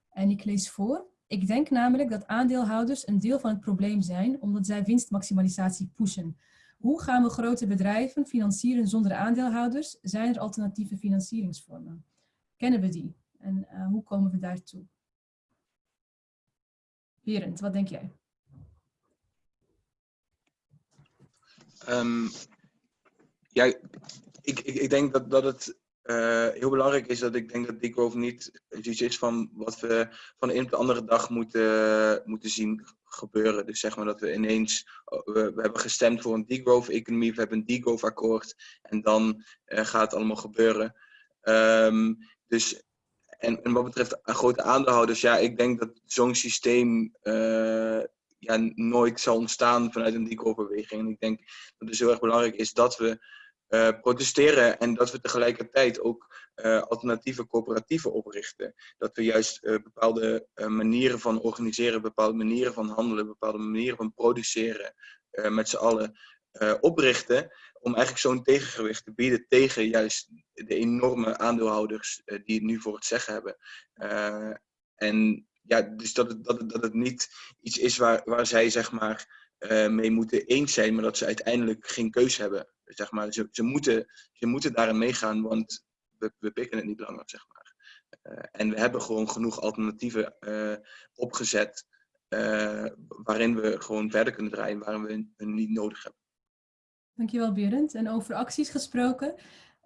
En ik lees voor. Ik denk namelijk dat aandeelhouders een deel van het probleem zijn, omdat zij winstmaximalisatie pushen. Hoe gaan we grote bedrijven financieren zonder aandeelhouders? Zijn er alternatieve financieringsvormen? Kennen we die? En uh, hoe komen we daartoe? Berend, wat denk jij? Um, ja, ik, ik, ik denk dat, dat het uh, heel belangrijk is dat ik denk dat degrowth niet iets is van wat we van de een op de andere dag moeten, moeten zien gebeuren. Dus zeg maar dat we ineens, we, we hebben gestemd voor een degrowth-economie, we hebben een degrowth-akkoord en dan uh, gaat het allemaal gebeuren. Um, dus, en, en wat betreft grote aandeelhouders, ja, ik denk dat zo'n systeem uh, ja, nooit zal ontstaan vanuit een degrowth-beweging. En ik denk dat het heel erg belangrijk is dat we uh, protesteren en dat we tegelijkertijd ook uh, alternatieve coöperatieven oprichten. Dat we juist uh, bepaalde manieren van organiseren, bepaalde manieren van handelen, bepaalde manieren van produceren met z'n allen oprichten. Om eigenlijk zo'n tegengewicht te bieden tegen juist de enorme aandeelhouders die het nu voor het zeggen hebben. en ja, dus dat het, dat, dat het niet iets is waar, waar zij zeg maar mee moeten eens zijn, maar dat ze uiteindelijk geen keus hebben zeg maar, ze, ze, moeten, ze moeten daarin meegaan, want we, we pikken het niet langer, zeg maar. Uh, en we hebben gewoon genoeg alternatieven uh, opgezet uh, waarin we gewoon verder kunnen draaien, waarin we hun niet nodig hebben. Dankjewel Berend. En over acties gesproken.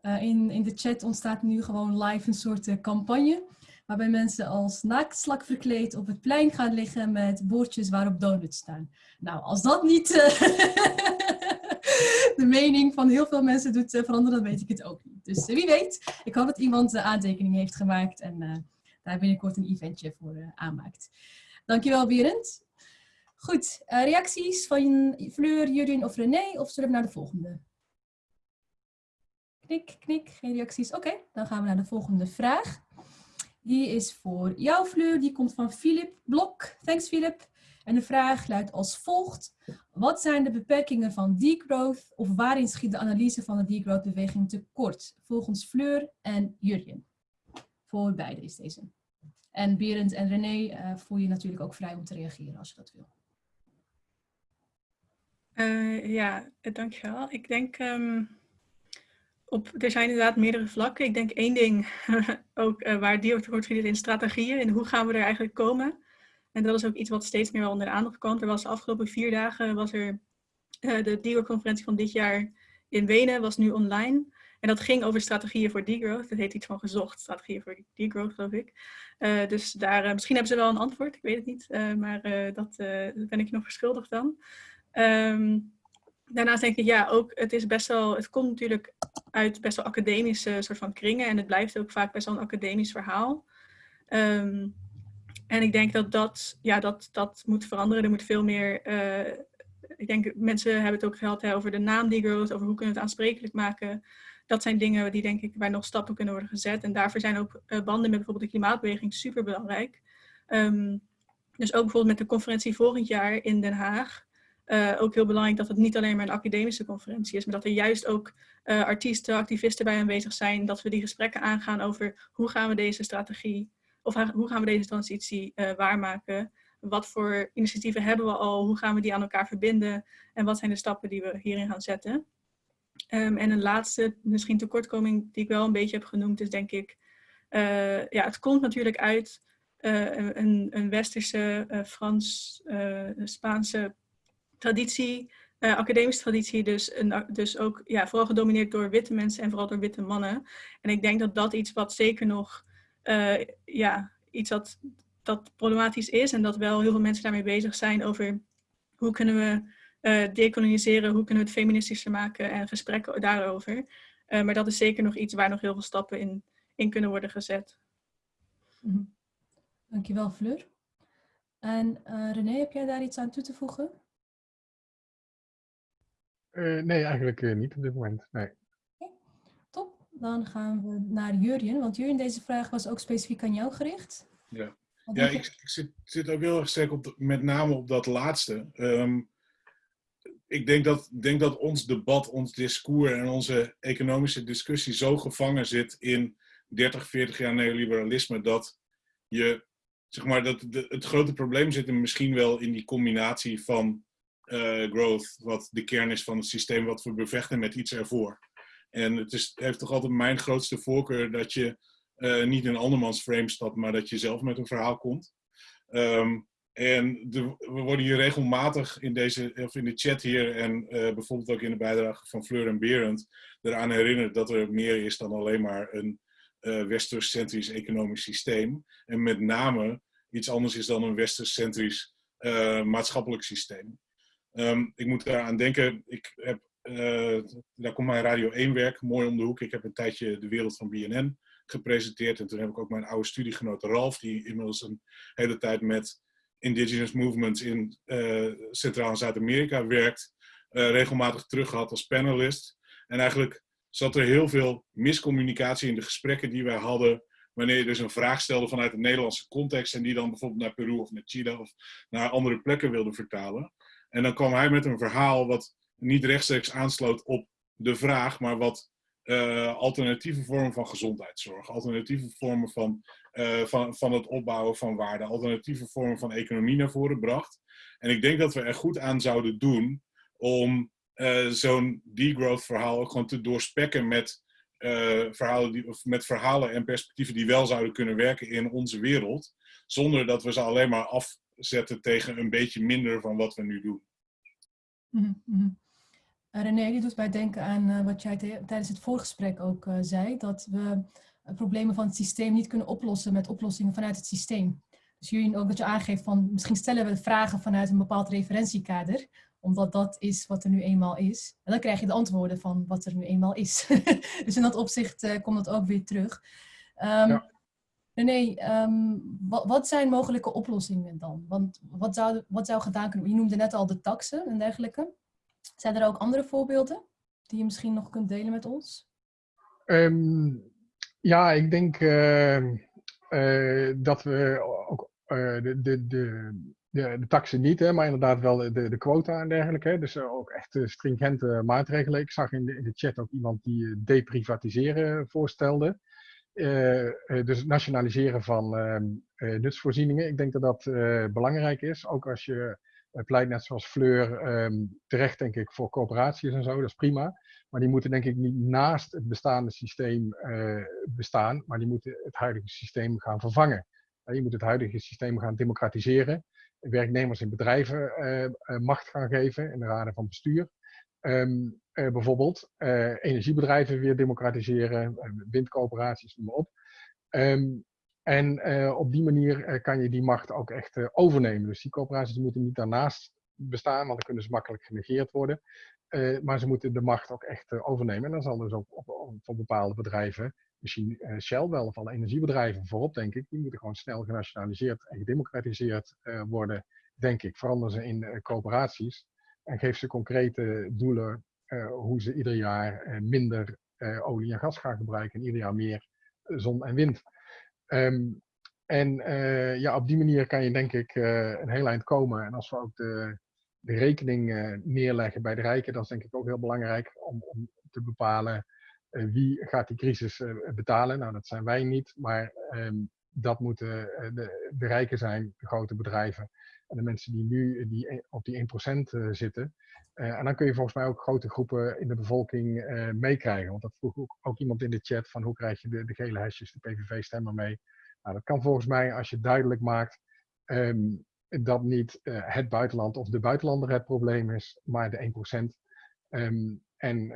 in, in de chat ontstaat nu gewoon live een soort campagne. Waarbij mensen als naaktslak verkleed op het plein gaan liggen met bordjes waarop donuts staan. Nou, als dat niet de mening van heel veel mensen doet uh, veranderen, dan weet ik het ook niet. Dus uh, wie weet, ik hoop dat iemand de aantekening heeft gemaakt en daar binnenkort een eventje voor aanmaakt. Dankjewel Berend. Goed, reacties van Fleur, Jurien of René of zullen we naar de volgende? Knik, knik, geen reacties. Oké, dan gaan we naar de volgende vraag. Die is voor jou Fleur, die komt van Philip Blok. Thanks Philip. En de vraag luidt als volgt. Wat zijn de beperkingen van degrowth of waarin schiet de analyse van de degrowth-beweging tekort? Volgens Fleur en Jurjen. Voor beide is deze. En Berend en René uh, voel je natuurlijk ook vrij om te reageren als je dat wil. Uh, ja, dankjewel. Ik denk, um, op, er zijn inderdaad meerdere vlakken. Ik denk één ding ook uh, waar degrowth wordt gezien in strategieën en hoe gaan we er eigenlijk komen. En dat is ook iets wat steeds meer onder de aandacht komt. Er was de afgelopen vier dagen was er uh, de DIGO-conferentie van dit jaar in Wenen, was nu online. En dat ging over strategieën voor degrowth. Dat heet iets van gezocht, strategieën voor degrowth geloof ik. Uh, dus daar, uh, misschien hebben ze wel een antwoord, ik weet het niet. maar dat ben ik nog verschuldigd dan. Um, daarnaast denk ik, ja, ook het is best wel, het komt natuurlijk uit best wel academische soort van kringen. En het blijft ook vaak best wel een academisch verhaal. Um, en ik denk dat dat, ja, dat, dat moet veranderen. Er moet veel meer, uh, ik denk mensen hebben het ook gehad over de naam degrowth, over hoe kunnen we het aansprekelijk maken. Dat zijn dingen die denk ik waar nog stappen kunnen worden gezet. En daarvoor zijn ook uh, banden met bijvoorbeeld de klimaatbeweging super belangrijk. Um, dus ook bijvoorbeeld met de conferentie volgend jaar in Den Haag. Uh, ook heel belangrijk dat het niet alleen maar een academische conferentie is, maar dat er juist ook artiesten, activisten bij aanwezig zijn. Dat we die gesprekken aangaan over hoe gaan we deze strategie of hoe gaan we deze transitie uh, waarmaken? Wat voor initiatieven hebben we al? Hoe gaan we die aan elkaar verbinden? En wat zijn de stappen die we hierin gaan zetten? Um, en een laatste, misschien tekortkoming die ik wel een beetje heb genoemd, is denk ik, uh, ja, het komt natuurlijk uit uh, een, een, westerse, Frans, Spaanse traditie, academische traditie, dus, een, dus ook ja, vooral gedomineerd door witte mensen en vooral door witte mannen. En ik denk dat dat iets wat zeker nog uh, ja, iets dat, dat problematisch is en dat wel heel veel mensen daarmee bezig zijn over hoe kunnen we uh, decoloniseren, hoe kunnen we het feministischer maken en gesprekken daarover. Uh, maar dat is zeker nog iets waar nog heel veel stappen in, in kunnen worden gezet. Mm -hmm. Dankjewel Fleur. En René, heb jij daar iets aan toe te voegen? nee, eigenlijk niet op dit moment. Nee. Dan gaan we naar Jurjen, want Jurjen, deze vraag was ook specifiek aan jou gericht. Ja, ja ik, ik zit, zit, ook heel erg sterk op, de, met name op dat laatste. Um, ik denk dat, denk dat ons debat, ons discours en onze economische discussie zo gevangen zit in 30, 40 jaar neoliberalisme dat je zeg maar, dat de, het grote probleem zit hem misschien wel in die combinatie van uh, growth, wat de kern is van het systeem wat we bevechten met iets ervoor. En het is, heeft toch altijd mijn grootste voorkeur dat je uh, niet in andermans frame stapt, maar dat je zelf met een verhaal komt. Um, en de, we worden hier regelmatig in, deze, of in de chat hier en uh, bijvoorbeeld ook in de bijdrage van Fleur en Berend eraan herinnerd dat er meer is dan alleen maar een uh, westers-centrisch economisch systeem. En met name iets anders is dan een westers-centrisch maatschappelijk systeem. Um, ik moet eraan denken, ik heb, daar komt mijn Radio 1 werk mooi om de hoek. Ik heb een tijdje de wereld van BNN gepresenteerd en toen heb ik ook mijn oude studiegenoot Ralf, die inmiddels een hele tijd met indigenous movements in uh, Centraal- en Zuid-Amerika werkt, uh, regelmatig terug gehad als panelist. En eigenlijk zat er heel veel miscommunicatie in de gesprekken die wij hadden, wanneer je dus een vraag stelde vanuit een Nederlandse context en die dan bijvoorbeeld naar Peru of naar Chile of naar andere plekken wilde vertalen. En dan kwam hij met een verhaal wat niet rechtstreeks aansloot op de vraag, maar wat uh, alternatieve vormen van gezondheidszorg, alternatieve vormen van, uh, van, van het opbouwen van waarde, alternatieve vormen van economie naar voren bracht. En ik denk dat we er goed aan zouden doen om uh, zo'n degrowth verhaal ook gewoon te doorspekken met, verhalen die, of met verhalen en perspectieven die wel zouden kunnen werken in onze wereld, zonder dat we ze alleen maar afzetten tegen een beetje minder van wat we nu doen. Mm -hmm. René, die doet mij denken aan uh, wat jij tijdens het voorgesprek ook uh, zei, dat we uh, problemen van het systeem niet kunnen oplossen met oplossingen vanuit het systeem. Dus jullie ook dat je aangeeft van misschien stellen we vragen vanuit een bepaald referentiekader, omdat dat is wat er nu eenmaal is. En dan krijg je de antwoorden van wat er nu eenmaal is. dus in dat opzicht komt dat ook weer terug. Um, ja. René, um, wat, wat, zijn mogelijke oplossingen dan? Want wat zou, wat zou gedaan kunnen worden? Je noemde net al de taxen en dergelijke. Zijn er ook andere voorbeelden die je misschien nog kunt delen met ons? Um, ja, ik denk uh, uh, dat we ook uh, de, de, de, de, taxen niet, hè, maar inderdaad wel de, de quota en dergelijke. Dus ook echt stringente maatregelen. Ik zag in de, in de chat ook iemand die deprivatiseren voorstelde. dus nationaliseren van nutsvoorzieningen. Ik denk dat dat belangrijk is. Ook als je pleit net zoals Fleur um, terecht, denk ik, voor coöperaties en zo. Dat is prima. Maar die moeten denk ik niet naast het bestaande systeem uh, bestaan, maar die moeten het huidige systeem gaan vervangen. Uh, je moet het huidige systeem gaan democratiseren. Werknemers in bedrijven uh, macht gaan geven in de raden van bestuur. Um, bijvoorbeeld energiebedrijven weer democratiseren, windcoöperaties, noem maar op. Um, en uh, op die manier uh, kan je die macht ook echt uh, overnemen. Dus die corporaties moeten niet daarnaast bestaan, want dan kunnen ze makkelijk genegeerd worden. maar ze moeten de macht ook echt overnemen. En dan zal dus ook voor bepaalde bedrijven, misschien Shell wel of alle energiebedrijven voorop, denk ik, die moeten gewoon snel genationaliseerd en gedemocratiseerd worden, denk ik. Verander ze in coöperaties en geef ze concrete doelen hoe ze ieder jaar minder olie en gas gaan gebruiken en ieder jaar meer zon en wind. Um, en uh, ja, op die manier kan je denk ik uh, een heel eind komen. En als we ook de, de rekening uh, neerleggen bij de rijken, dat is denk ik ook heel belangrijk om, om te bepalen wie gaat die crisis betalen. Nou, dat zijn wij niet, maar um, dat moeten de, de rijken zijn, de grote bedrijven en de mensen die nu die, op die 1% zitten. en dan kun je volgens mij ook grote groepen in de bevolking meekrijgen. Want dat vroeg ook, ook, iemand in de chat van hoe krijg je de, de gele hesjes, de PVV-stemmer mee. Nou, dat kan volgens mij als je duidelijk maakt um, dat niet het buitenland of de buitenlander het probleem is, maar de 1%. Um, en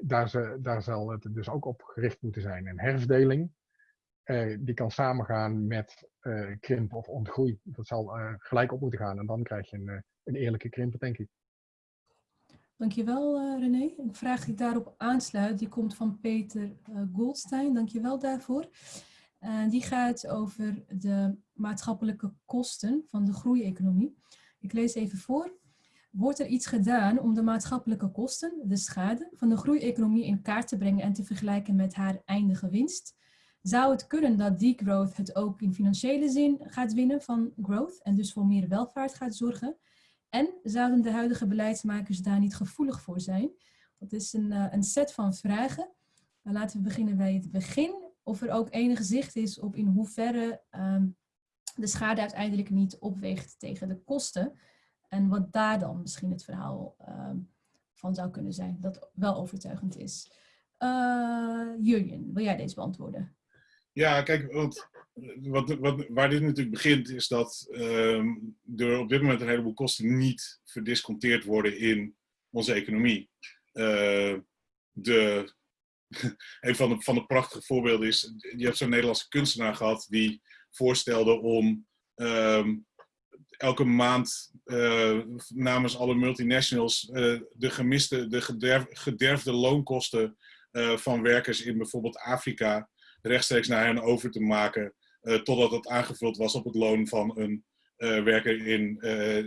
daar, ze, daar zal het dus ook op gericht moeten zijn. En herverdeling, uh, die kan samengaan met krimp of ontgroei. Dat zal gelijk op moeten gaan en dan krijg je een, een eerlijke krimp, denk ik. Dankjewel René. Een vraag die daarop aansluit, die komt van Peter Goldstein. Dankjewel daarvoor. Die gaat over de maatschappelijke kosten van de groeieconomie. Ik lees even voor. Wordt er iets gedaan om de maatschappelijke kosten, de schade, van de groeieconomie in kaart te brengen en te vergelijken met haar eindige winst? Zou het kunnen dat degrowth het ook in financiële zin gaat winnen van growth en dus voor meer welvaart gaat zorgen? En zouden de huidige beleidsmakers daar niet gevoelig voor zijn? Dat is een, uh, een set van vragen. Maar laten we beginnen bij het begin. Of er ook enig zicht is op in hoeverre um, de schade uiteindelijk niet opweegt tegen de kosten. En wat daar dan misschien het verhaal ehm, van zou kunnen zijn, dat wel overtuigend is. Uh, Jurjen, wil jij deze beantwoorden? Ja, kijk, wat, wat, wat, waar dit natuurlijk begint is dat uh, er op dit moment een heleboel kosten niet verdisconteerd worden in onze economie. Uh, de, een van de, van de prachtige voorbeelden is, je hebt zo'n Nederlandse kunstenaar gehad die voorstelde om um, elke maand uh, namens alle multinationals uh, de gemiste, de gederf, gederfde loonkosten van werkers in bijvoorbeeld Afrika rechtstreeks naar hen over te maken, totdat het aangevuld was op het loon van een werker in,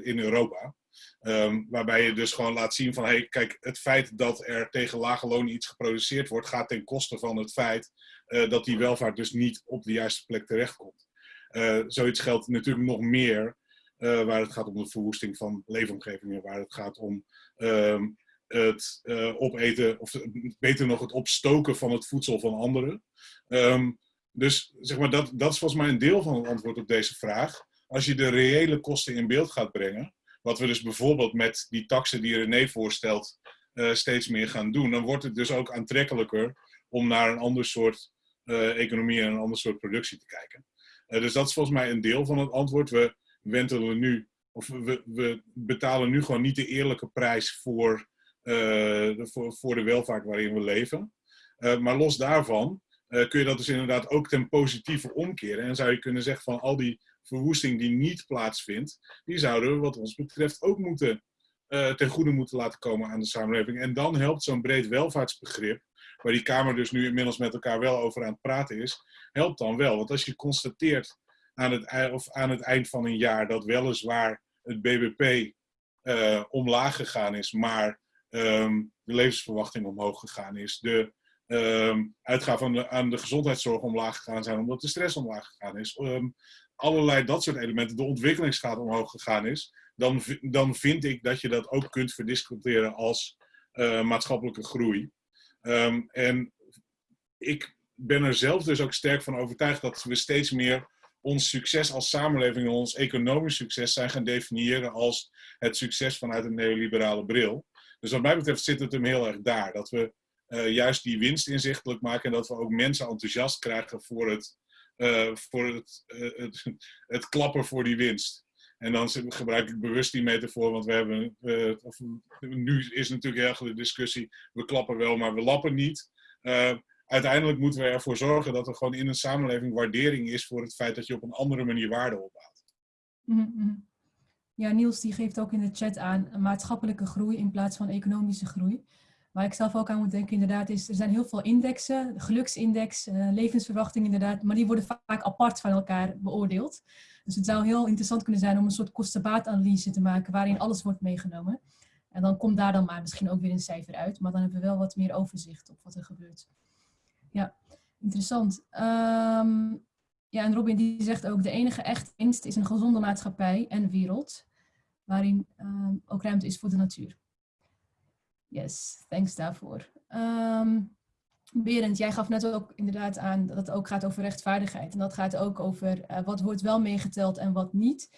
in Europa. Um, waarbij je dus gewoon laat zien van, hey, kijk, het feit dat er tegen lage lonen iets geproduceerd wordt, gaat ten koste van het feit dat die welvaart dus niet op de juiste plek terechtkomt. Zoiets geldt natuurlijk nog meer waar het gaat om de verwoesting van leefomgevingen, waar het gaat om um, het uh, opeten, of beter nog het opstoken van het voedsel van anderen. Um, dus zeg maar, dat, dat is volgens mij een deel van het antwoord op deze vraag. Als je de reële kosten in beeld gaat brengen, wat we dus bijvoorbeeld met die taxen die René voorstelt uh, steeds meer gaan doen, dan wordt het dus ook aantrekkelijker om naar een ander soort economie en een ander soort productie te kijken. dus dat is volgens mij een deel van het antwoord. We, wentelen nu, of we, we betalen nu gewoon niet de eerlijke prijs voor, voor, voor, de welvaart waarin we leven. Uh, maar los daarvan uh, kun je dat dus inderdaad ook ten positieve omkeren. En zou je kunnen zeggen van al die verwoesting die niet plaatsvindt, die zouden we wat ons betreft ook moeten, ten goede moeten laten komen aan de samenleving. En dan helpt zo'n breed welvaartsbegrip, waar die Kamer dus nu inmiddels met elkaar wel over aan het praten is, helpt dan wel. Want als je constateert aan het, of aan het eind van een jaar dat weliswaar het BBP omlaag gegaan is, maar um, de levensverwachting omhoog gegaan is. De um, uitgaven aan de, gezondheidszorg omlaag gegaan zijn omdat de stress omlaag gegaan is. Um, allerlei dat soort elementen, de ontwikkelingsgraad omhoog gegaan is. Dan, dan vind ik dat je dat ook kunt verdisconteren als uh, maatschappelijke groei. en ik ben er zelf dus ook sterk van overtuigd dat we steeds meer ons succes als samenleving en ons economisch succes zijn gaan definiëren als het succes vanuit een neoliberale bril. Dus wat mij betreft zit het hem heel erg daar. Dat we uh, juist die winst inzichtelijk maken en dat we ook mensen enthousiast krijgen voor het, uh, voor het, uh, het, het, klappen voor die winst. En dan gebruik ik bewust die metafoor, want we hebben, of, nu is natuurlijk heel de discussie, we klappen wel, maar we lappen niet uiteindelijk moeten we ervoor zorgen dat er gewoon in een samenleving waardering is voor het feit dat je op een andere manier waarde opbouwt. Mm -hmm. Ja, Niels die geeft ook in de chat aan maatschappelijke groei in plaats van economische groei. Waar ik zelf ook aan moet denken inderdaad is, er zijn heel veel indexen, geluksindex, uh, levensverwachting inderdaad, maar die worden vaak apart van elkaar beoordeeld. Dus het zou heel interessant kunnen zijn om een soort kostenbaatanalyse te maken waarin alles wordt meegenomen. En dan komt daar dan maar misschien ook weer een cijfer uit, maar dan hebben we wel wat meer overzicht op wat er gebeurt. Ja, interessant. Um, ja, en Robin die zegt ook, de enige echte winst is een gezonde maatschappij en wereld, waarin um, ook ruimte is voor de natuur. Yes, thanks daarvoor. Um, Berend, jij gaf net ook inderdaad aan dat het ook gaat over rechtvaardigheid. En dat gaat ook over uh, wat wordt wel meegeteld en wat niet.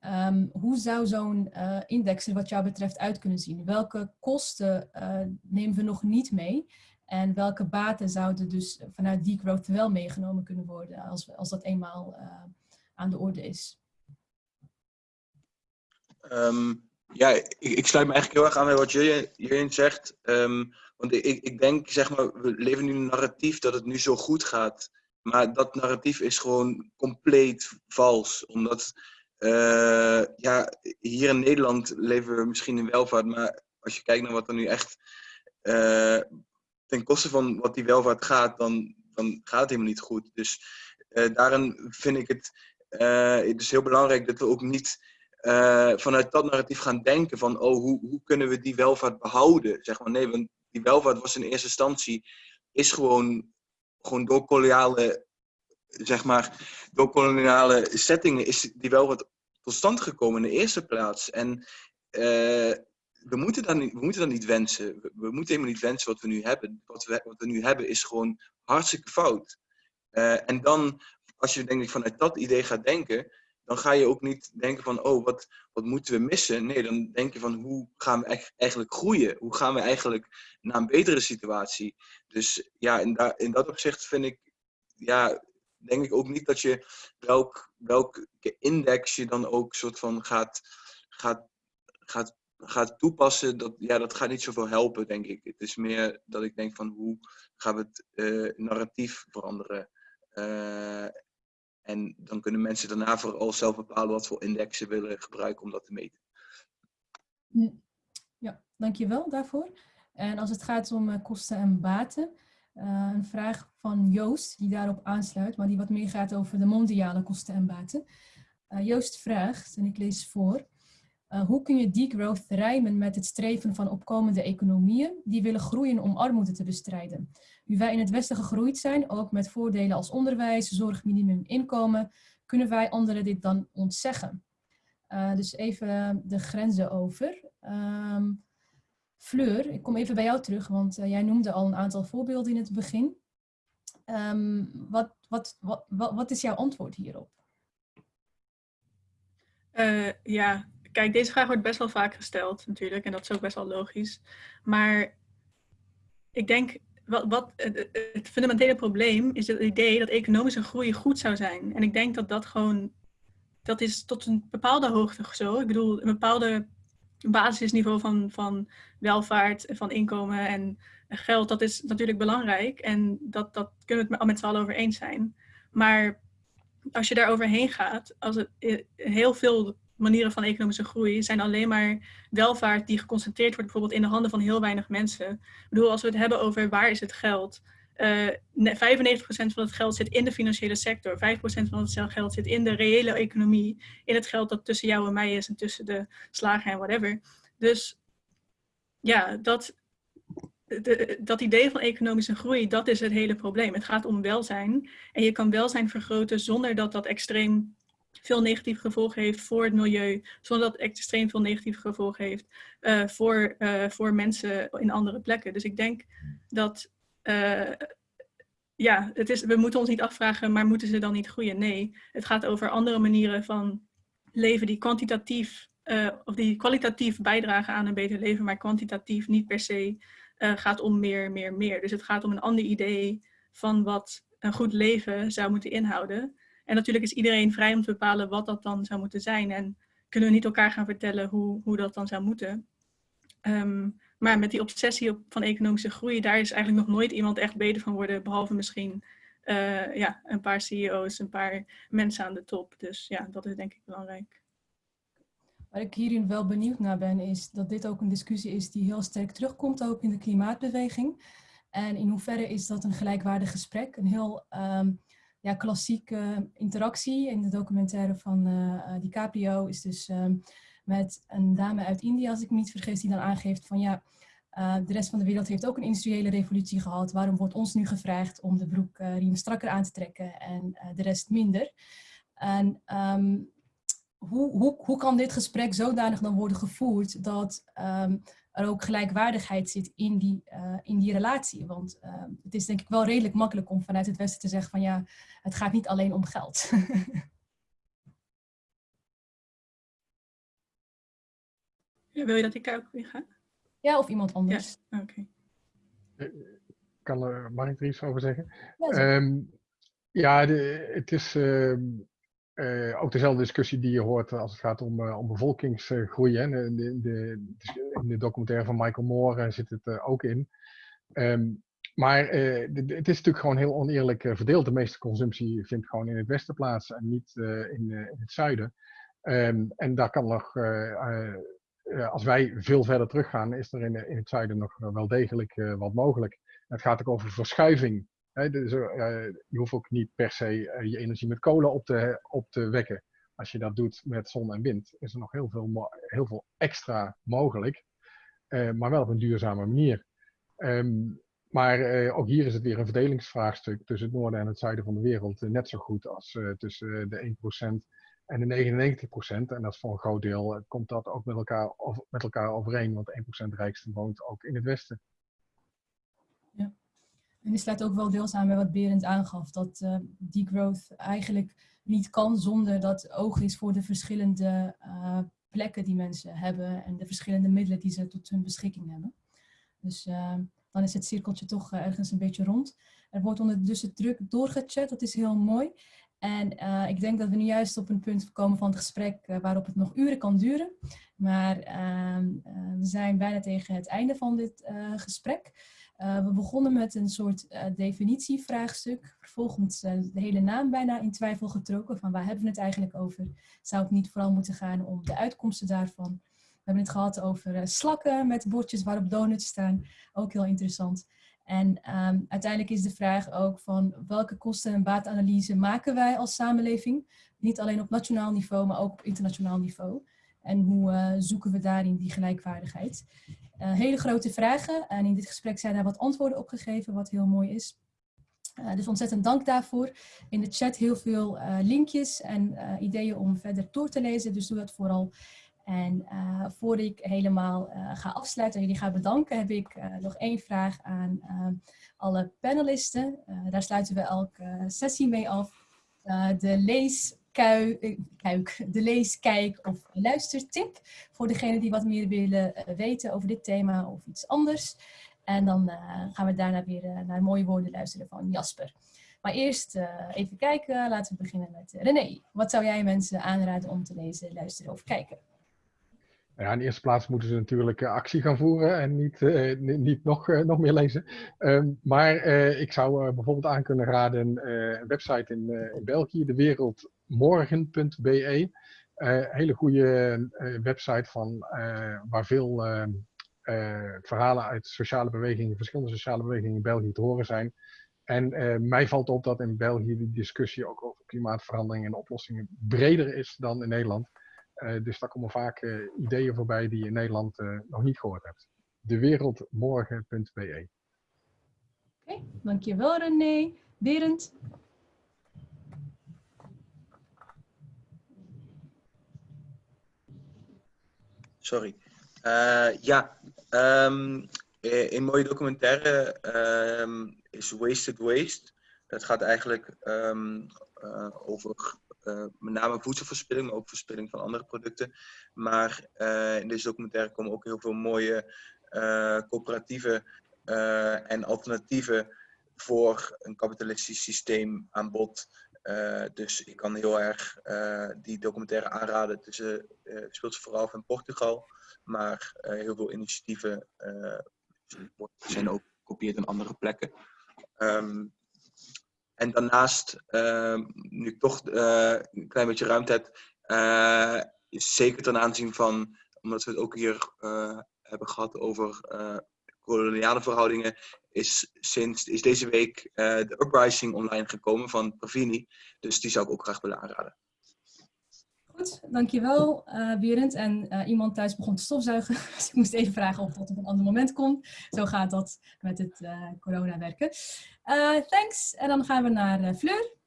Um, hoe zou zo'n uh, index er wat jou betreft uit kunnen zien? Welke kosten uh, nemen we nog niet mee? En welke baten zouden dus vanuit degrowth wel meegenomen kunnen worden als, als dat eenmaal uh, aan de orde is? Um, ja, ik, ik, sluit me eigenlijk heel erg aan bij wat Jurjen zegt. Um, want ik, ik denk, zeg maar, we leven nu een narratief dat het nu zo goed gaat. Maar dat narratief is gewoon compleet vals. Omdat, uh, ja, hier in Nederland leven we misschien in welvaart. Maar als je kijkt naar wat er nu echt uh, ten koste van wat die welvaart gaat, dan, dan gaat het helemaal niet goed. Dus uh, daarin vind ik het, is heel belangrijk dat we ook niet uh, vanuit dat narratief gaan denken van oh, hoe, hoe kunnen we die welvaart behouden? Zeg maar, nee, want die welvaart was in eerste instantie is gewoon, gewoon door koloniale, zeg maar, door koloniale settingen is die welvaart tot stand gekomen in de eerste plaats. En we moeten, niet, we moeten dat niet wensen. We, moeten helemaal niet wensen wat we nu hebben. Wat we, wat we nu hebben is gewoon hartstikke fout. Uh, en dan, als je denk ik vanuit dat idee gaat denken, dan ga je ook niet denken van, oh, wat, wat moeten we missen? Nee, dan denk je van, hoe gaan we eigenlijk groeien? Hoe gaan we eigenlijk naar een betere situatie? Dus ja, in, daar, in dat opzicht vind ik, ja, denk ik ook niet dat je welk, welke index je dan ook soort van gaat, gaat, gaat, gaat toepassen. Dat, ja, dat gaat niet zoveel helpen, denk ik. Het is meer dat ik denk van, hoe gaan we het uh, narratief veranderen? Uh, en dan kunnen mensen daarna vooral zelf bepalen wat voor indexen willen gebruiken om dat te meten. Ja, dankjewel daarvoor. En als het gaat om uh, kosten en baten, een vraag van Joost die daarop aansluit, maar die wat meer gaat over de mondiale kosten en baten. Joost vraagt, en ik lees voor, hoe kun je degrowth rijmen met het streven van opkomende economieën die willen groeien om armoede te bestrijden? Nu wij in het Westen gegroeid zijn, ook met voordelen als onderwijs, zorg, minimum, inkomen, kunnen wij anderen dit dan ontzeggen? Uh, dus even de grenzen over. Um, Fleur, ik kom even bij jou terug, want uh, jij noemde al een aantal voorbeelden in het begin. Um, wat, wat, wat, wat, is jouw antwoord hierop? Ja, kijk, deze vraag wordt best wel vaak gesteld natuurlijk en dat is ook best wel logisch. Maar ik denk wat, wat, het fundamentele probleem is het idee dat economische groei goed zou zijn. En ik denk dat dat gewoon, dat is tot een bepaalde hoogte zo. Ik bedoel, een bepaalde basisniveau van, van welvaart, van inkomen en geld, dat is natuurlijk belangrijk. En dat, dat kunnen we het met z'n allen over eens zijn. Maar als je daar overheen gaat, als het eh, heel veel manieren van economische groei zijn alleen maar welvaart die geconcentreerd wordt bijvoorbeeld in de handen van heel weinig mensen. Ik bedoel, als we het hebben over waar is het geld, uh, 95% van het geld zit in de financiële sector, 5% van het geld zit in de reële economie, in het geld dat tussen jou en mij is en tussen de slager en whatever. Dus ja, dat, de, dat idee van economische groei, dat is het hele probleem. Het gaat om welzijn en je kan welzijn vergroten zonder dat dat extreem veel negatieve gevolgen heeft voor het milieu, zonder dat het extreem veel negatieve gevolgen heeft uh, voor, uh, voor mensen in andere plekken. Dus ik denk dat, uh, ja, het is, we moeten ons niet afvragen, maar moeten ze dan niet groeien? Nee, het gaat over andere manieren van leven die kwantitatief, of die kwalitatief bijdragen aan een beter leven, maar kwantitatief niet per se gaat om meer, meer, meer. Dus het gaat om een ander idee van wat een goed leven zou moeten inhouden. En natuurlijk is iedereen vrij om te bepalen wat dat dan zou moeten zijn. En kunnen we niet elkaar gaan vertellen hoe, hoe dat dan zou moeten. Um, maar met die obsessie op, van economische groei, daar is eigenlijk nog nooit iemand echt beter van worden. Behalve misschien uh, ja, een paar CEO's, een paar mensen aan de top. Dus ja, dat is denk ik belangrijk. Waar ik hierin wel benieuwd naar ben, is dat dit ook een discussie is die heel sterk terugkomt ook in de klimaatbeweging. En in hoeverre is dat een gelijkwaardig gesprek? Een heel um, ja, klassieke interactie in de documentaire van uh, DiCaprio is dus um, met een dame uit India, als ik me niet vergis, die dan aangeeft van ja, uh, de rest van de wereld heeft ook een industriële revolutie gehad. Waarom wordt ons nu gevraagd om de broekriem strakker aan te trekken en de rest minder? En um, hoe, hoe, hoe kan dit gesprek zodanig dan worden gevoerd dat um, er ook gelijkwaardigheid zit in die, uh, in die relatie. Want uh, het is denk ik wel redelijk makkelijk om vanuit het Westen te zeggen van ja, het gaat niet alleen om geld. ja, wil je dat ik daar ook weer ga? Ja, of iemand anders. Ja, oké. Okay. Kan er, mag ik er iets over zeggen? Ja, um, ja de, het is... Uh, uh, ook dezelfde discussie die je hoort als het gaat om, uh, om bevolkingsgroei. Hè. De, de, de, in de documentaire van Michael Moore zit het ook in. Um, maar het is natuurlijk gewoon heel oneerlijk verdeeld. De meeste consumptie vindt gewoon in het westen plaats en niet in, het zuiden. Um, en daar kan nog, als wij veel verder teruggaan, is er in, in het zuiden nog wel degelijk wat mogelijk. het gaat ook over verschuiving je hoeft ook niet per se uh, je energie met kolen op te, op te wekken. Als je dat doet met zon en wind, is er nog heel veel, heel veel extra mogelijk. Uh, maar wel op een duurzame manier. Um, maar ook hier is het weer een verdelingsvraagstuk tussen het noorden en het zuiden van de wereld. net zo goed als tussen de 1% en de 99%. En dat is voor een groot deel komt dat ook met elkaar, over, met elkaar overeen. Want 1% rijkste woont ook in het westen. En dit sluit ook wel deels aan bij wat Berend aangaf, dat uh, degrowth eigenlijk niet kan zonder dat oog is voor de verschillende uh, plekken die mensen hebben en de verschillende middelen die ze tot hun beschikking hebben. Dus uh, dan is het cirkeltje toch ergens een beetje rond. Er wordt ondertussen druk doorgechat, dat is heel mooi. En ik denk dat we nu juist op een punt komen van het gesprek waarop het nog uren kan duren. Maar uh, we zijn bijna tegen het einde van dit gesprek. We begonnen met een soort definitievraagstuk. Vervolgens de hele naam bijna in twijfel getrokken. Van waar hebben we het eigenlijk over? Zou het niet vooral moeten gaan om de uitkomsten daarvan? We hebben het gehad over slakken met bordjes waarop donuts staan. Ook heel interessant. En um, uiteindelijk is de vraag ook van welke kosten- en baatanalyse maken wij als samenleving? Niet alleen op nationaal niveau, maar ook op internationaal niveau. En hoe uh, zoeken we daarin die gelijkwaardigheid? Uh, hele grote vragen en in dit gesprek zijn daar wat antwoorden op gegeven, wat heel mooi is. Uh, dus ontzettend dank daarvoor. In de chat heel veel linkjes en ideeën om verder door te lezen, dus doe dat vooral. En uh, voor ik helemaal ga afsluiten en jullie ga bedanken, heb ik nog één vraag aan alle panelisten. daar sluiten we elke sessie mee af. de leeskuik, de leeskijk of luistertip voor degenen die wat meer willen weten over dit thema of iets anders. En dan gaan we daarna weer naar mooie woorden luisteren van Jasper. Maar eerst even kijken, laten we beginnen met René. Wat zou jij mensen aanraden om te lezen, luisteren of kijken? In de eerste plaats moeten ze natuurlijk actie gaan voeren en niet, niet nog, nog meer lezen. Um, maar ik zou bijvoorbeeld aan kunnen raden een website in, in België, dewereldmorgen.be. hele goede website van, waar veel verhalen uit sociale bewegingen, verschillende sociale bewegingen in België te horen zijn. En mij valt op dat in België de discussie ook over klimaatverandering en oplossingen breder is dan in Nederland. Dus daar komen vaak ideeën voorbij die je in Nederland nog niet gehoord hebt. Dewereldmorgen.be Oké, okay, dankjewel René. Berend? Sorry. ja, um, een mooie documentaire um, is Wasted Waste. Dat gaat eigenlijk um, over uh, met name voedselverspilling, maar ook verspilling van andere producten. Maar in deze documentaire komen ook heel veel mooie uh, coöperatieven en alternatieven voor een kapitalistisch systeem aan bod. Dus ik kan heel erg die documentaire aanraden. Het, is, speelt zich vooral in Portugal, maar heel veel initiatieven zijn ook gekopieerd in andere plekken. Um, en daarnaast, uh, nu ik toch uh, een klein beetje ruimte heb, uh, zeker ten aanzien van, omdat we het ook hier hebben gehad over koloniale verhoudingen, is, sinds, is deze week de Uprising online gekomen van Pravini. Dus die zou ik ook graag willen aanraden. Goed, dankjewel uh, Berend. En uh, iemand thuis begon te stofzuigen, dus ik moest even vragen of dat op een ander moment kon. Zo gaat dat met het corona werken. thanks. En dan gaan we naar Fleur.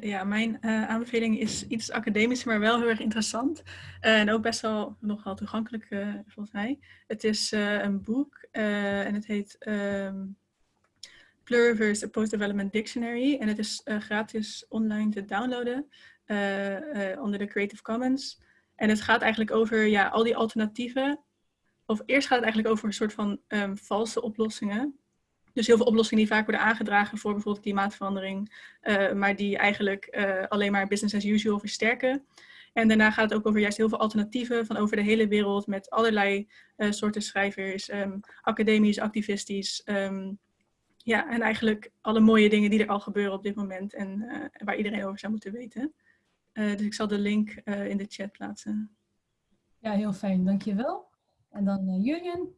Ja, mijn aanbeveling is iets academisch, maar wel heel erg interessant. en ook best wel nogal toegankelijk, volgens mij. Het is een boek en het heet... Um, Pluriverse, a Post-Development Dictionary. En het is gratis online te downloaden onder de Creative Commons. En het gaat eigenlijk over ja, al die alternatieven. Of eerst gaat het eigenlijk over een soort van um, valse oplossingen. Dus heel veel oplossingen die vaak worden aangedragen voor bijvoorbeeld klimaatverandering. maar die eigenlijk alleen maar business as usual versterken. En daarna gaat het ook over juist heel veel alternatieven van over de hele wereld met allerlei soorten schrijvers, um, academisch, activistisch, um, ja, en eigenlijk alle mooie dingen die er al gebeuren op dit moment en waar iedereen over zou moeten weten. Dus ik zal de link in de chat plaatsen. Ja, heel fijn. Dankjewel. En dan Julian.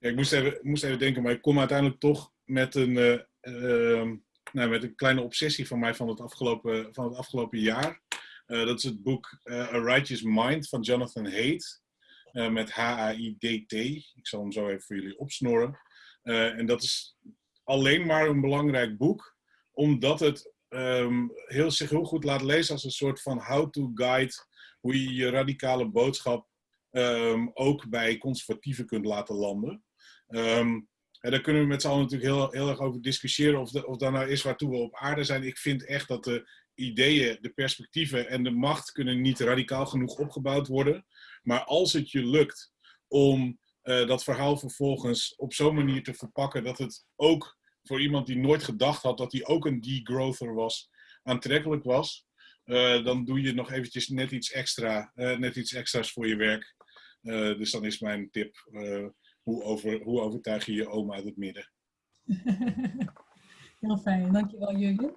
Ik moest even, moest even denken, maar ik kom uiteindelijk toch met een, ehm, nou, met een kleine obsessie van mij van het afgelopen, van het afgelopen jaar. dat is het boek A Righteous Mind van Jonathan Haidt. met H-A-I-D-T. Ik zal hem zo even voor jullie opsnoren. Uh, en dat is alleen maar een belangrijk boek, omdat het um, heel, zich heel goed laat lezen als een soort van how-to guide, hoe je je radicale boodschap um, ook bij conservatieven kunt laten landen. En daar kunnen we met z'n allen natuurlijk heel, heel erg over discussiëren of, of dat nou is waartoe we op aarde zijn. Ik vind echt dat de ideeën, de perspectieven en de macht kunnen niet radicaal genoeg opgebouwd worden. Maar als het je lukt om uh, dat verhaal vervolgens op zo'n manier te verpakken dat het ook voor iemand die nooit gedacht had dat hij ook een degrowther was, aantrekkelijk was, uh, dan doe je nog eventjes net iets extra, uh, net iets extra's voor je werk. dus dan is mijn tip, hoe, over, hoe overtuig je je oma uit het midden? Heel fijn, dankjewel Jurgen.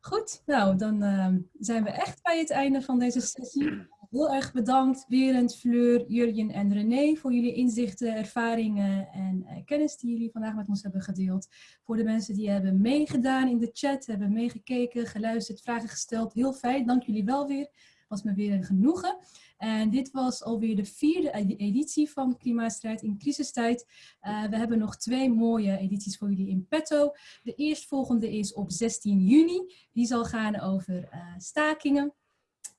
Goed, nou dan uh, zijn we echt bij het einde van deze sessie. Heel erg bedankt Berend, Fleur, Jurjen en René voor jullie inzichten, ervaringen en uh, kennis die jullie vandaag met ons hebben gedeeld. Voor de mensen die hebben meegedaan in de chat, hebben meegekeken, geluisterd, vragen gesteld. Heel fijn, dank jullie wel weer. Was me weer een genoegen. En dit was alweer de vierde editie van Klimaatstrijd in crisistijd. Uh, we hebben nog twee mooie edities voor jullie in petto. De eerstvolgende is op 16 juni. Die zal gaan over uh, stakingen.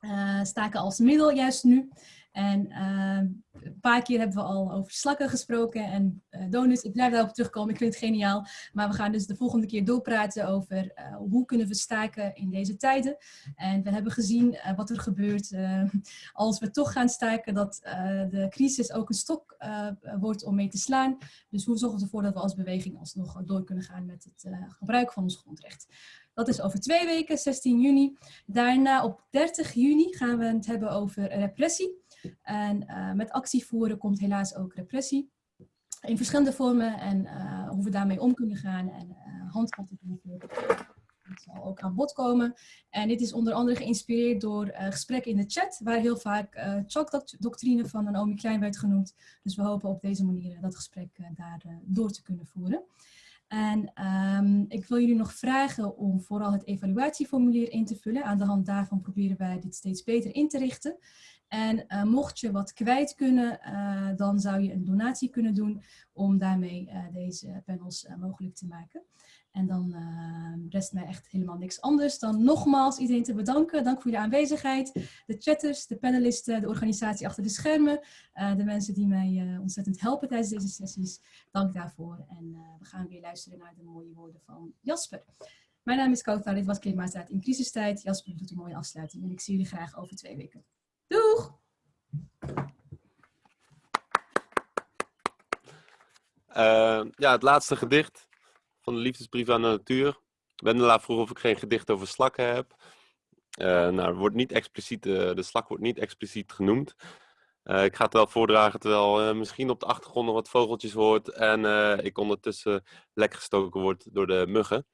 Uh, staken als middel juist nu. En uh, een paar keer hebben we al over slakken gesproken en uh, donuts. Ik blijf daarop terugkomen, ik vind het geniaal. Maar we gaan dus de volgende keer doorpraten over hoe kunnen we staken in deze tijden. En we hebben gezien wat er gebeurt als we toch gaan staken, dat de crisis ook een stok wordt om mee te slaan. Dus hoe zorgen we ervoor dat we als beweging alsnog door kunnen gaan met het gebruik van ons grondrecht. Dat is over twee weken, 16 juni. Daarna op 30 juni gaan we het hebben over repressie. En uh, met actie voeren komt helaas ook repressie. In verschillende vormen en uh, hoe we daarmee om kunnen gaan en uh, handvatten Dat zal ook aan bod komen. En dit is onder andere geïnspireerd door gesprekken in de chat, waar heel vaak uh, doctrine van Naomi Klein werd genoemd. Dus we hopen op deze manier dat gesprek daar door te kunnen voeren. En um, ik wil jullie nog vragen om vooral het evaluatieformulier in te vullen. Aan de hand daarvan proberen wij dit steeds beter in te richten. En uh, mocht je wat kwijt kunnen, uh, dan zou je een donatie kunnen doen om daarmee uh, deze panels mogelijk te maken. En dan rest mij echt helemaal niks anders dan nogmaals iedereen te bedanken. Dank voor jullie aanwezigheid. De chatters, de panelisten, de organisatie achter de schermen. de mensen die mij ontzettend helpen tijdens deze sessies. Dank daarvoor. En we gaan weer luisteren naar de mooie woorden van Jasper. Mijn naam is Kouta, dit was Klimaatstaat in crisistijd. Jasper doet een mooie afsluiting en ik zie jullie graag over twee weken. Doeg! Uh, ja, het laatste gedicht van de liefdesbrief aan de natuur. Wendela vroeg of ik geen gedicht over slakken heb. Uh, nou, wordt niet expliciet, uh, de slak wordt niet expliciet genoemd. Uh, ik ga het wel voordragen terwijl misschien op de achtergrond nog wat vogeltjes hoort en ik ondertussen lek gestoken word door de muggen.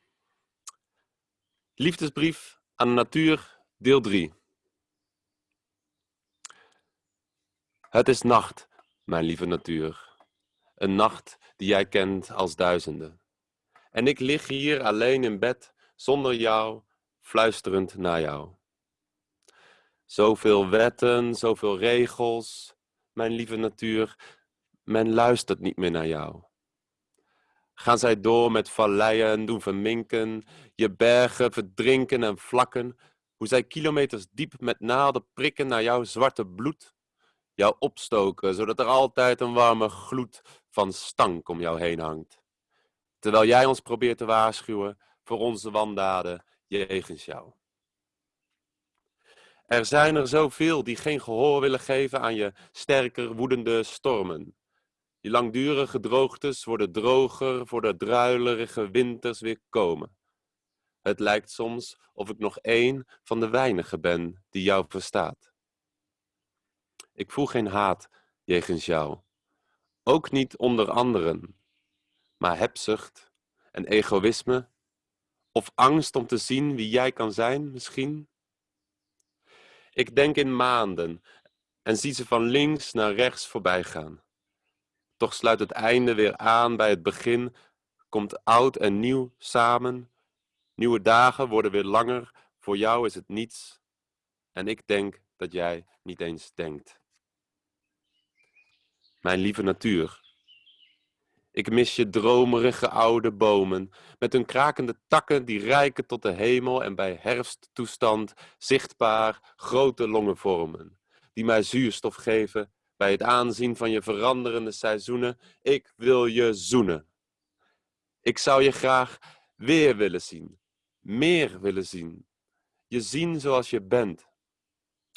Liefdesbrief aan de natuur, deel 3. Het is nacht, mijn lieve natuur. Een nacht die jij kent als duizenden. En ik lig hier alleen in bed, zonder jou, fluisterend naar jou. Zoveel wetten, zoveel regels, mijn lieve natuur, men luistert niet meer naar jou. Gaan zij door met valleien, doen verminken, je bergen verdrinken en vlakken, hoe zij kilometers diep met naalden prikken naar jouw zwarte bloed, jou opstoken, zodat er altijd een warme gloed van stank om jou heen hangt. Terwijl jij ons probeert te waarschuwen voor onze wandaden jegens jou. Er zijn er zoveel die geen gehoor willen geven aan je sterker woedende stormen. Die langdurige droogtes worden droger voor de druilerige winters weer komen. Het lijkt soms of ik nog één van de weinigen ben die jou verstaat. Ik voel geen haat jegens jou. Ook niet onder anderen. Maar hebzucht en egoïsme. Of angst om te zien wie jij kan zijn, misschien. Ik denk in maanden en zie ze van links naar rechts voorbij gaan. Toch sluit het einde weer aan bij het begin, komt oud en nieuw samen. Nieuwe dagen worden weer langer, voor jou is het niets. En ik denk dat jij niet eens denkt mijn lieve natuur. Ik mis je dromerige oude bomen, met hun krakende takken die reiken tot de hemel en bij herfsttoestand zichtbaar grote longen vormen, die mij zuurstof geven bij het aanzien van je veranderende seizoenen. Ik wil je zoenen. Ik zou je graag weer willen zien, meer willen zien. Je zien zoals je bent.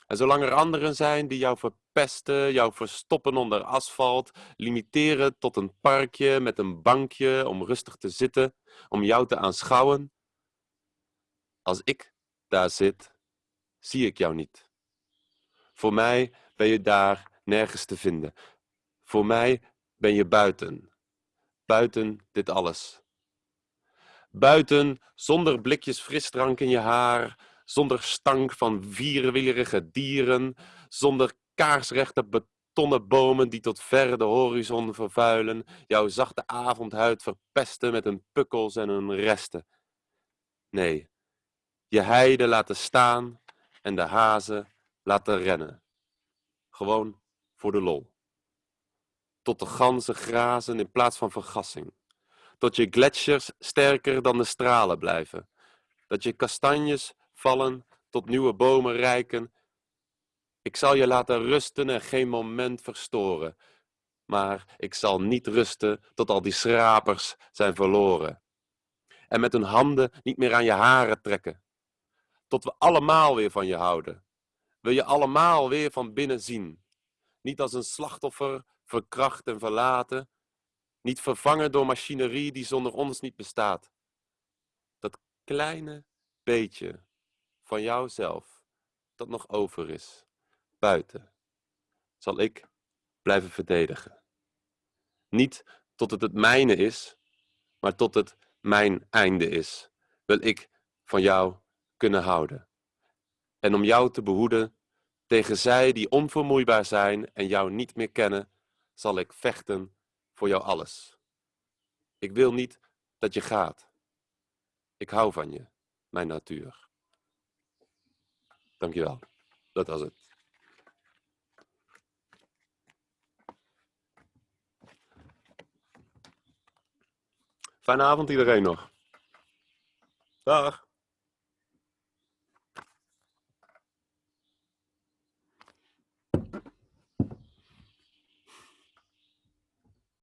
En zolang er anderen zijn die jou verpesten, jou verstoppen onder asfalt, limiteren tot een parkje met een bankje om rustig te zitten, om jou te aanschouwen, als ik daar zit, zie ik jou niet. Voor mij ben je daar nergens te vinden. Voor mij ben je buiten. Buiten dit alles. Buiten, zonder blikjes frisdrank in je haar, zonder stank van vierwielerige dieren, zonder kaarsrechte betonnen bomen die tot ver de horizon vervuilen, jouw zachte avondhuid verpesten met hun pukkels en hun resten. Nee, je heide laten staan en de hazen laten rennen. Gewoon voor de lol. Tot de ganzen grazen in plaats van vergassing. Tot je gletsjers sterker dan de stralen blijven. Dat je kastanjes vallen tot nieuwe bomen rijken. Ik zal je laten rusten en geen moment verstoren. Maar ik zal niet rusten tot al die schrapers zijn verloren. En met hun handen niet meer aan je haren trekken. Tot we allemaal weer van je houden. Wil je allemaal weer van binnen zien. Niet als een slachtoffer, verkracht en verlaten. Niet vervangen door machinerie die zonder ons niet bestaat. Dat kleine beetje van jouzelf dat nog over is, buiten, zal ik blijven verdedigen. Niet tot het het mijne is, maar tot het mijn einde is, wil ik van jou kunnen houden. En om jou te behoeden tegen zij die onvermoeibaar zijn en jou niet meer kennen, zal ik vechten voor jou alles. Ik wil niet dat je gaat. Ik hou van je, mijn natuur. Dankjewel. Dat was het. Fijne avond iedereen nog. Dag.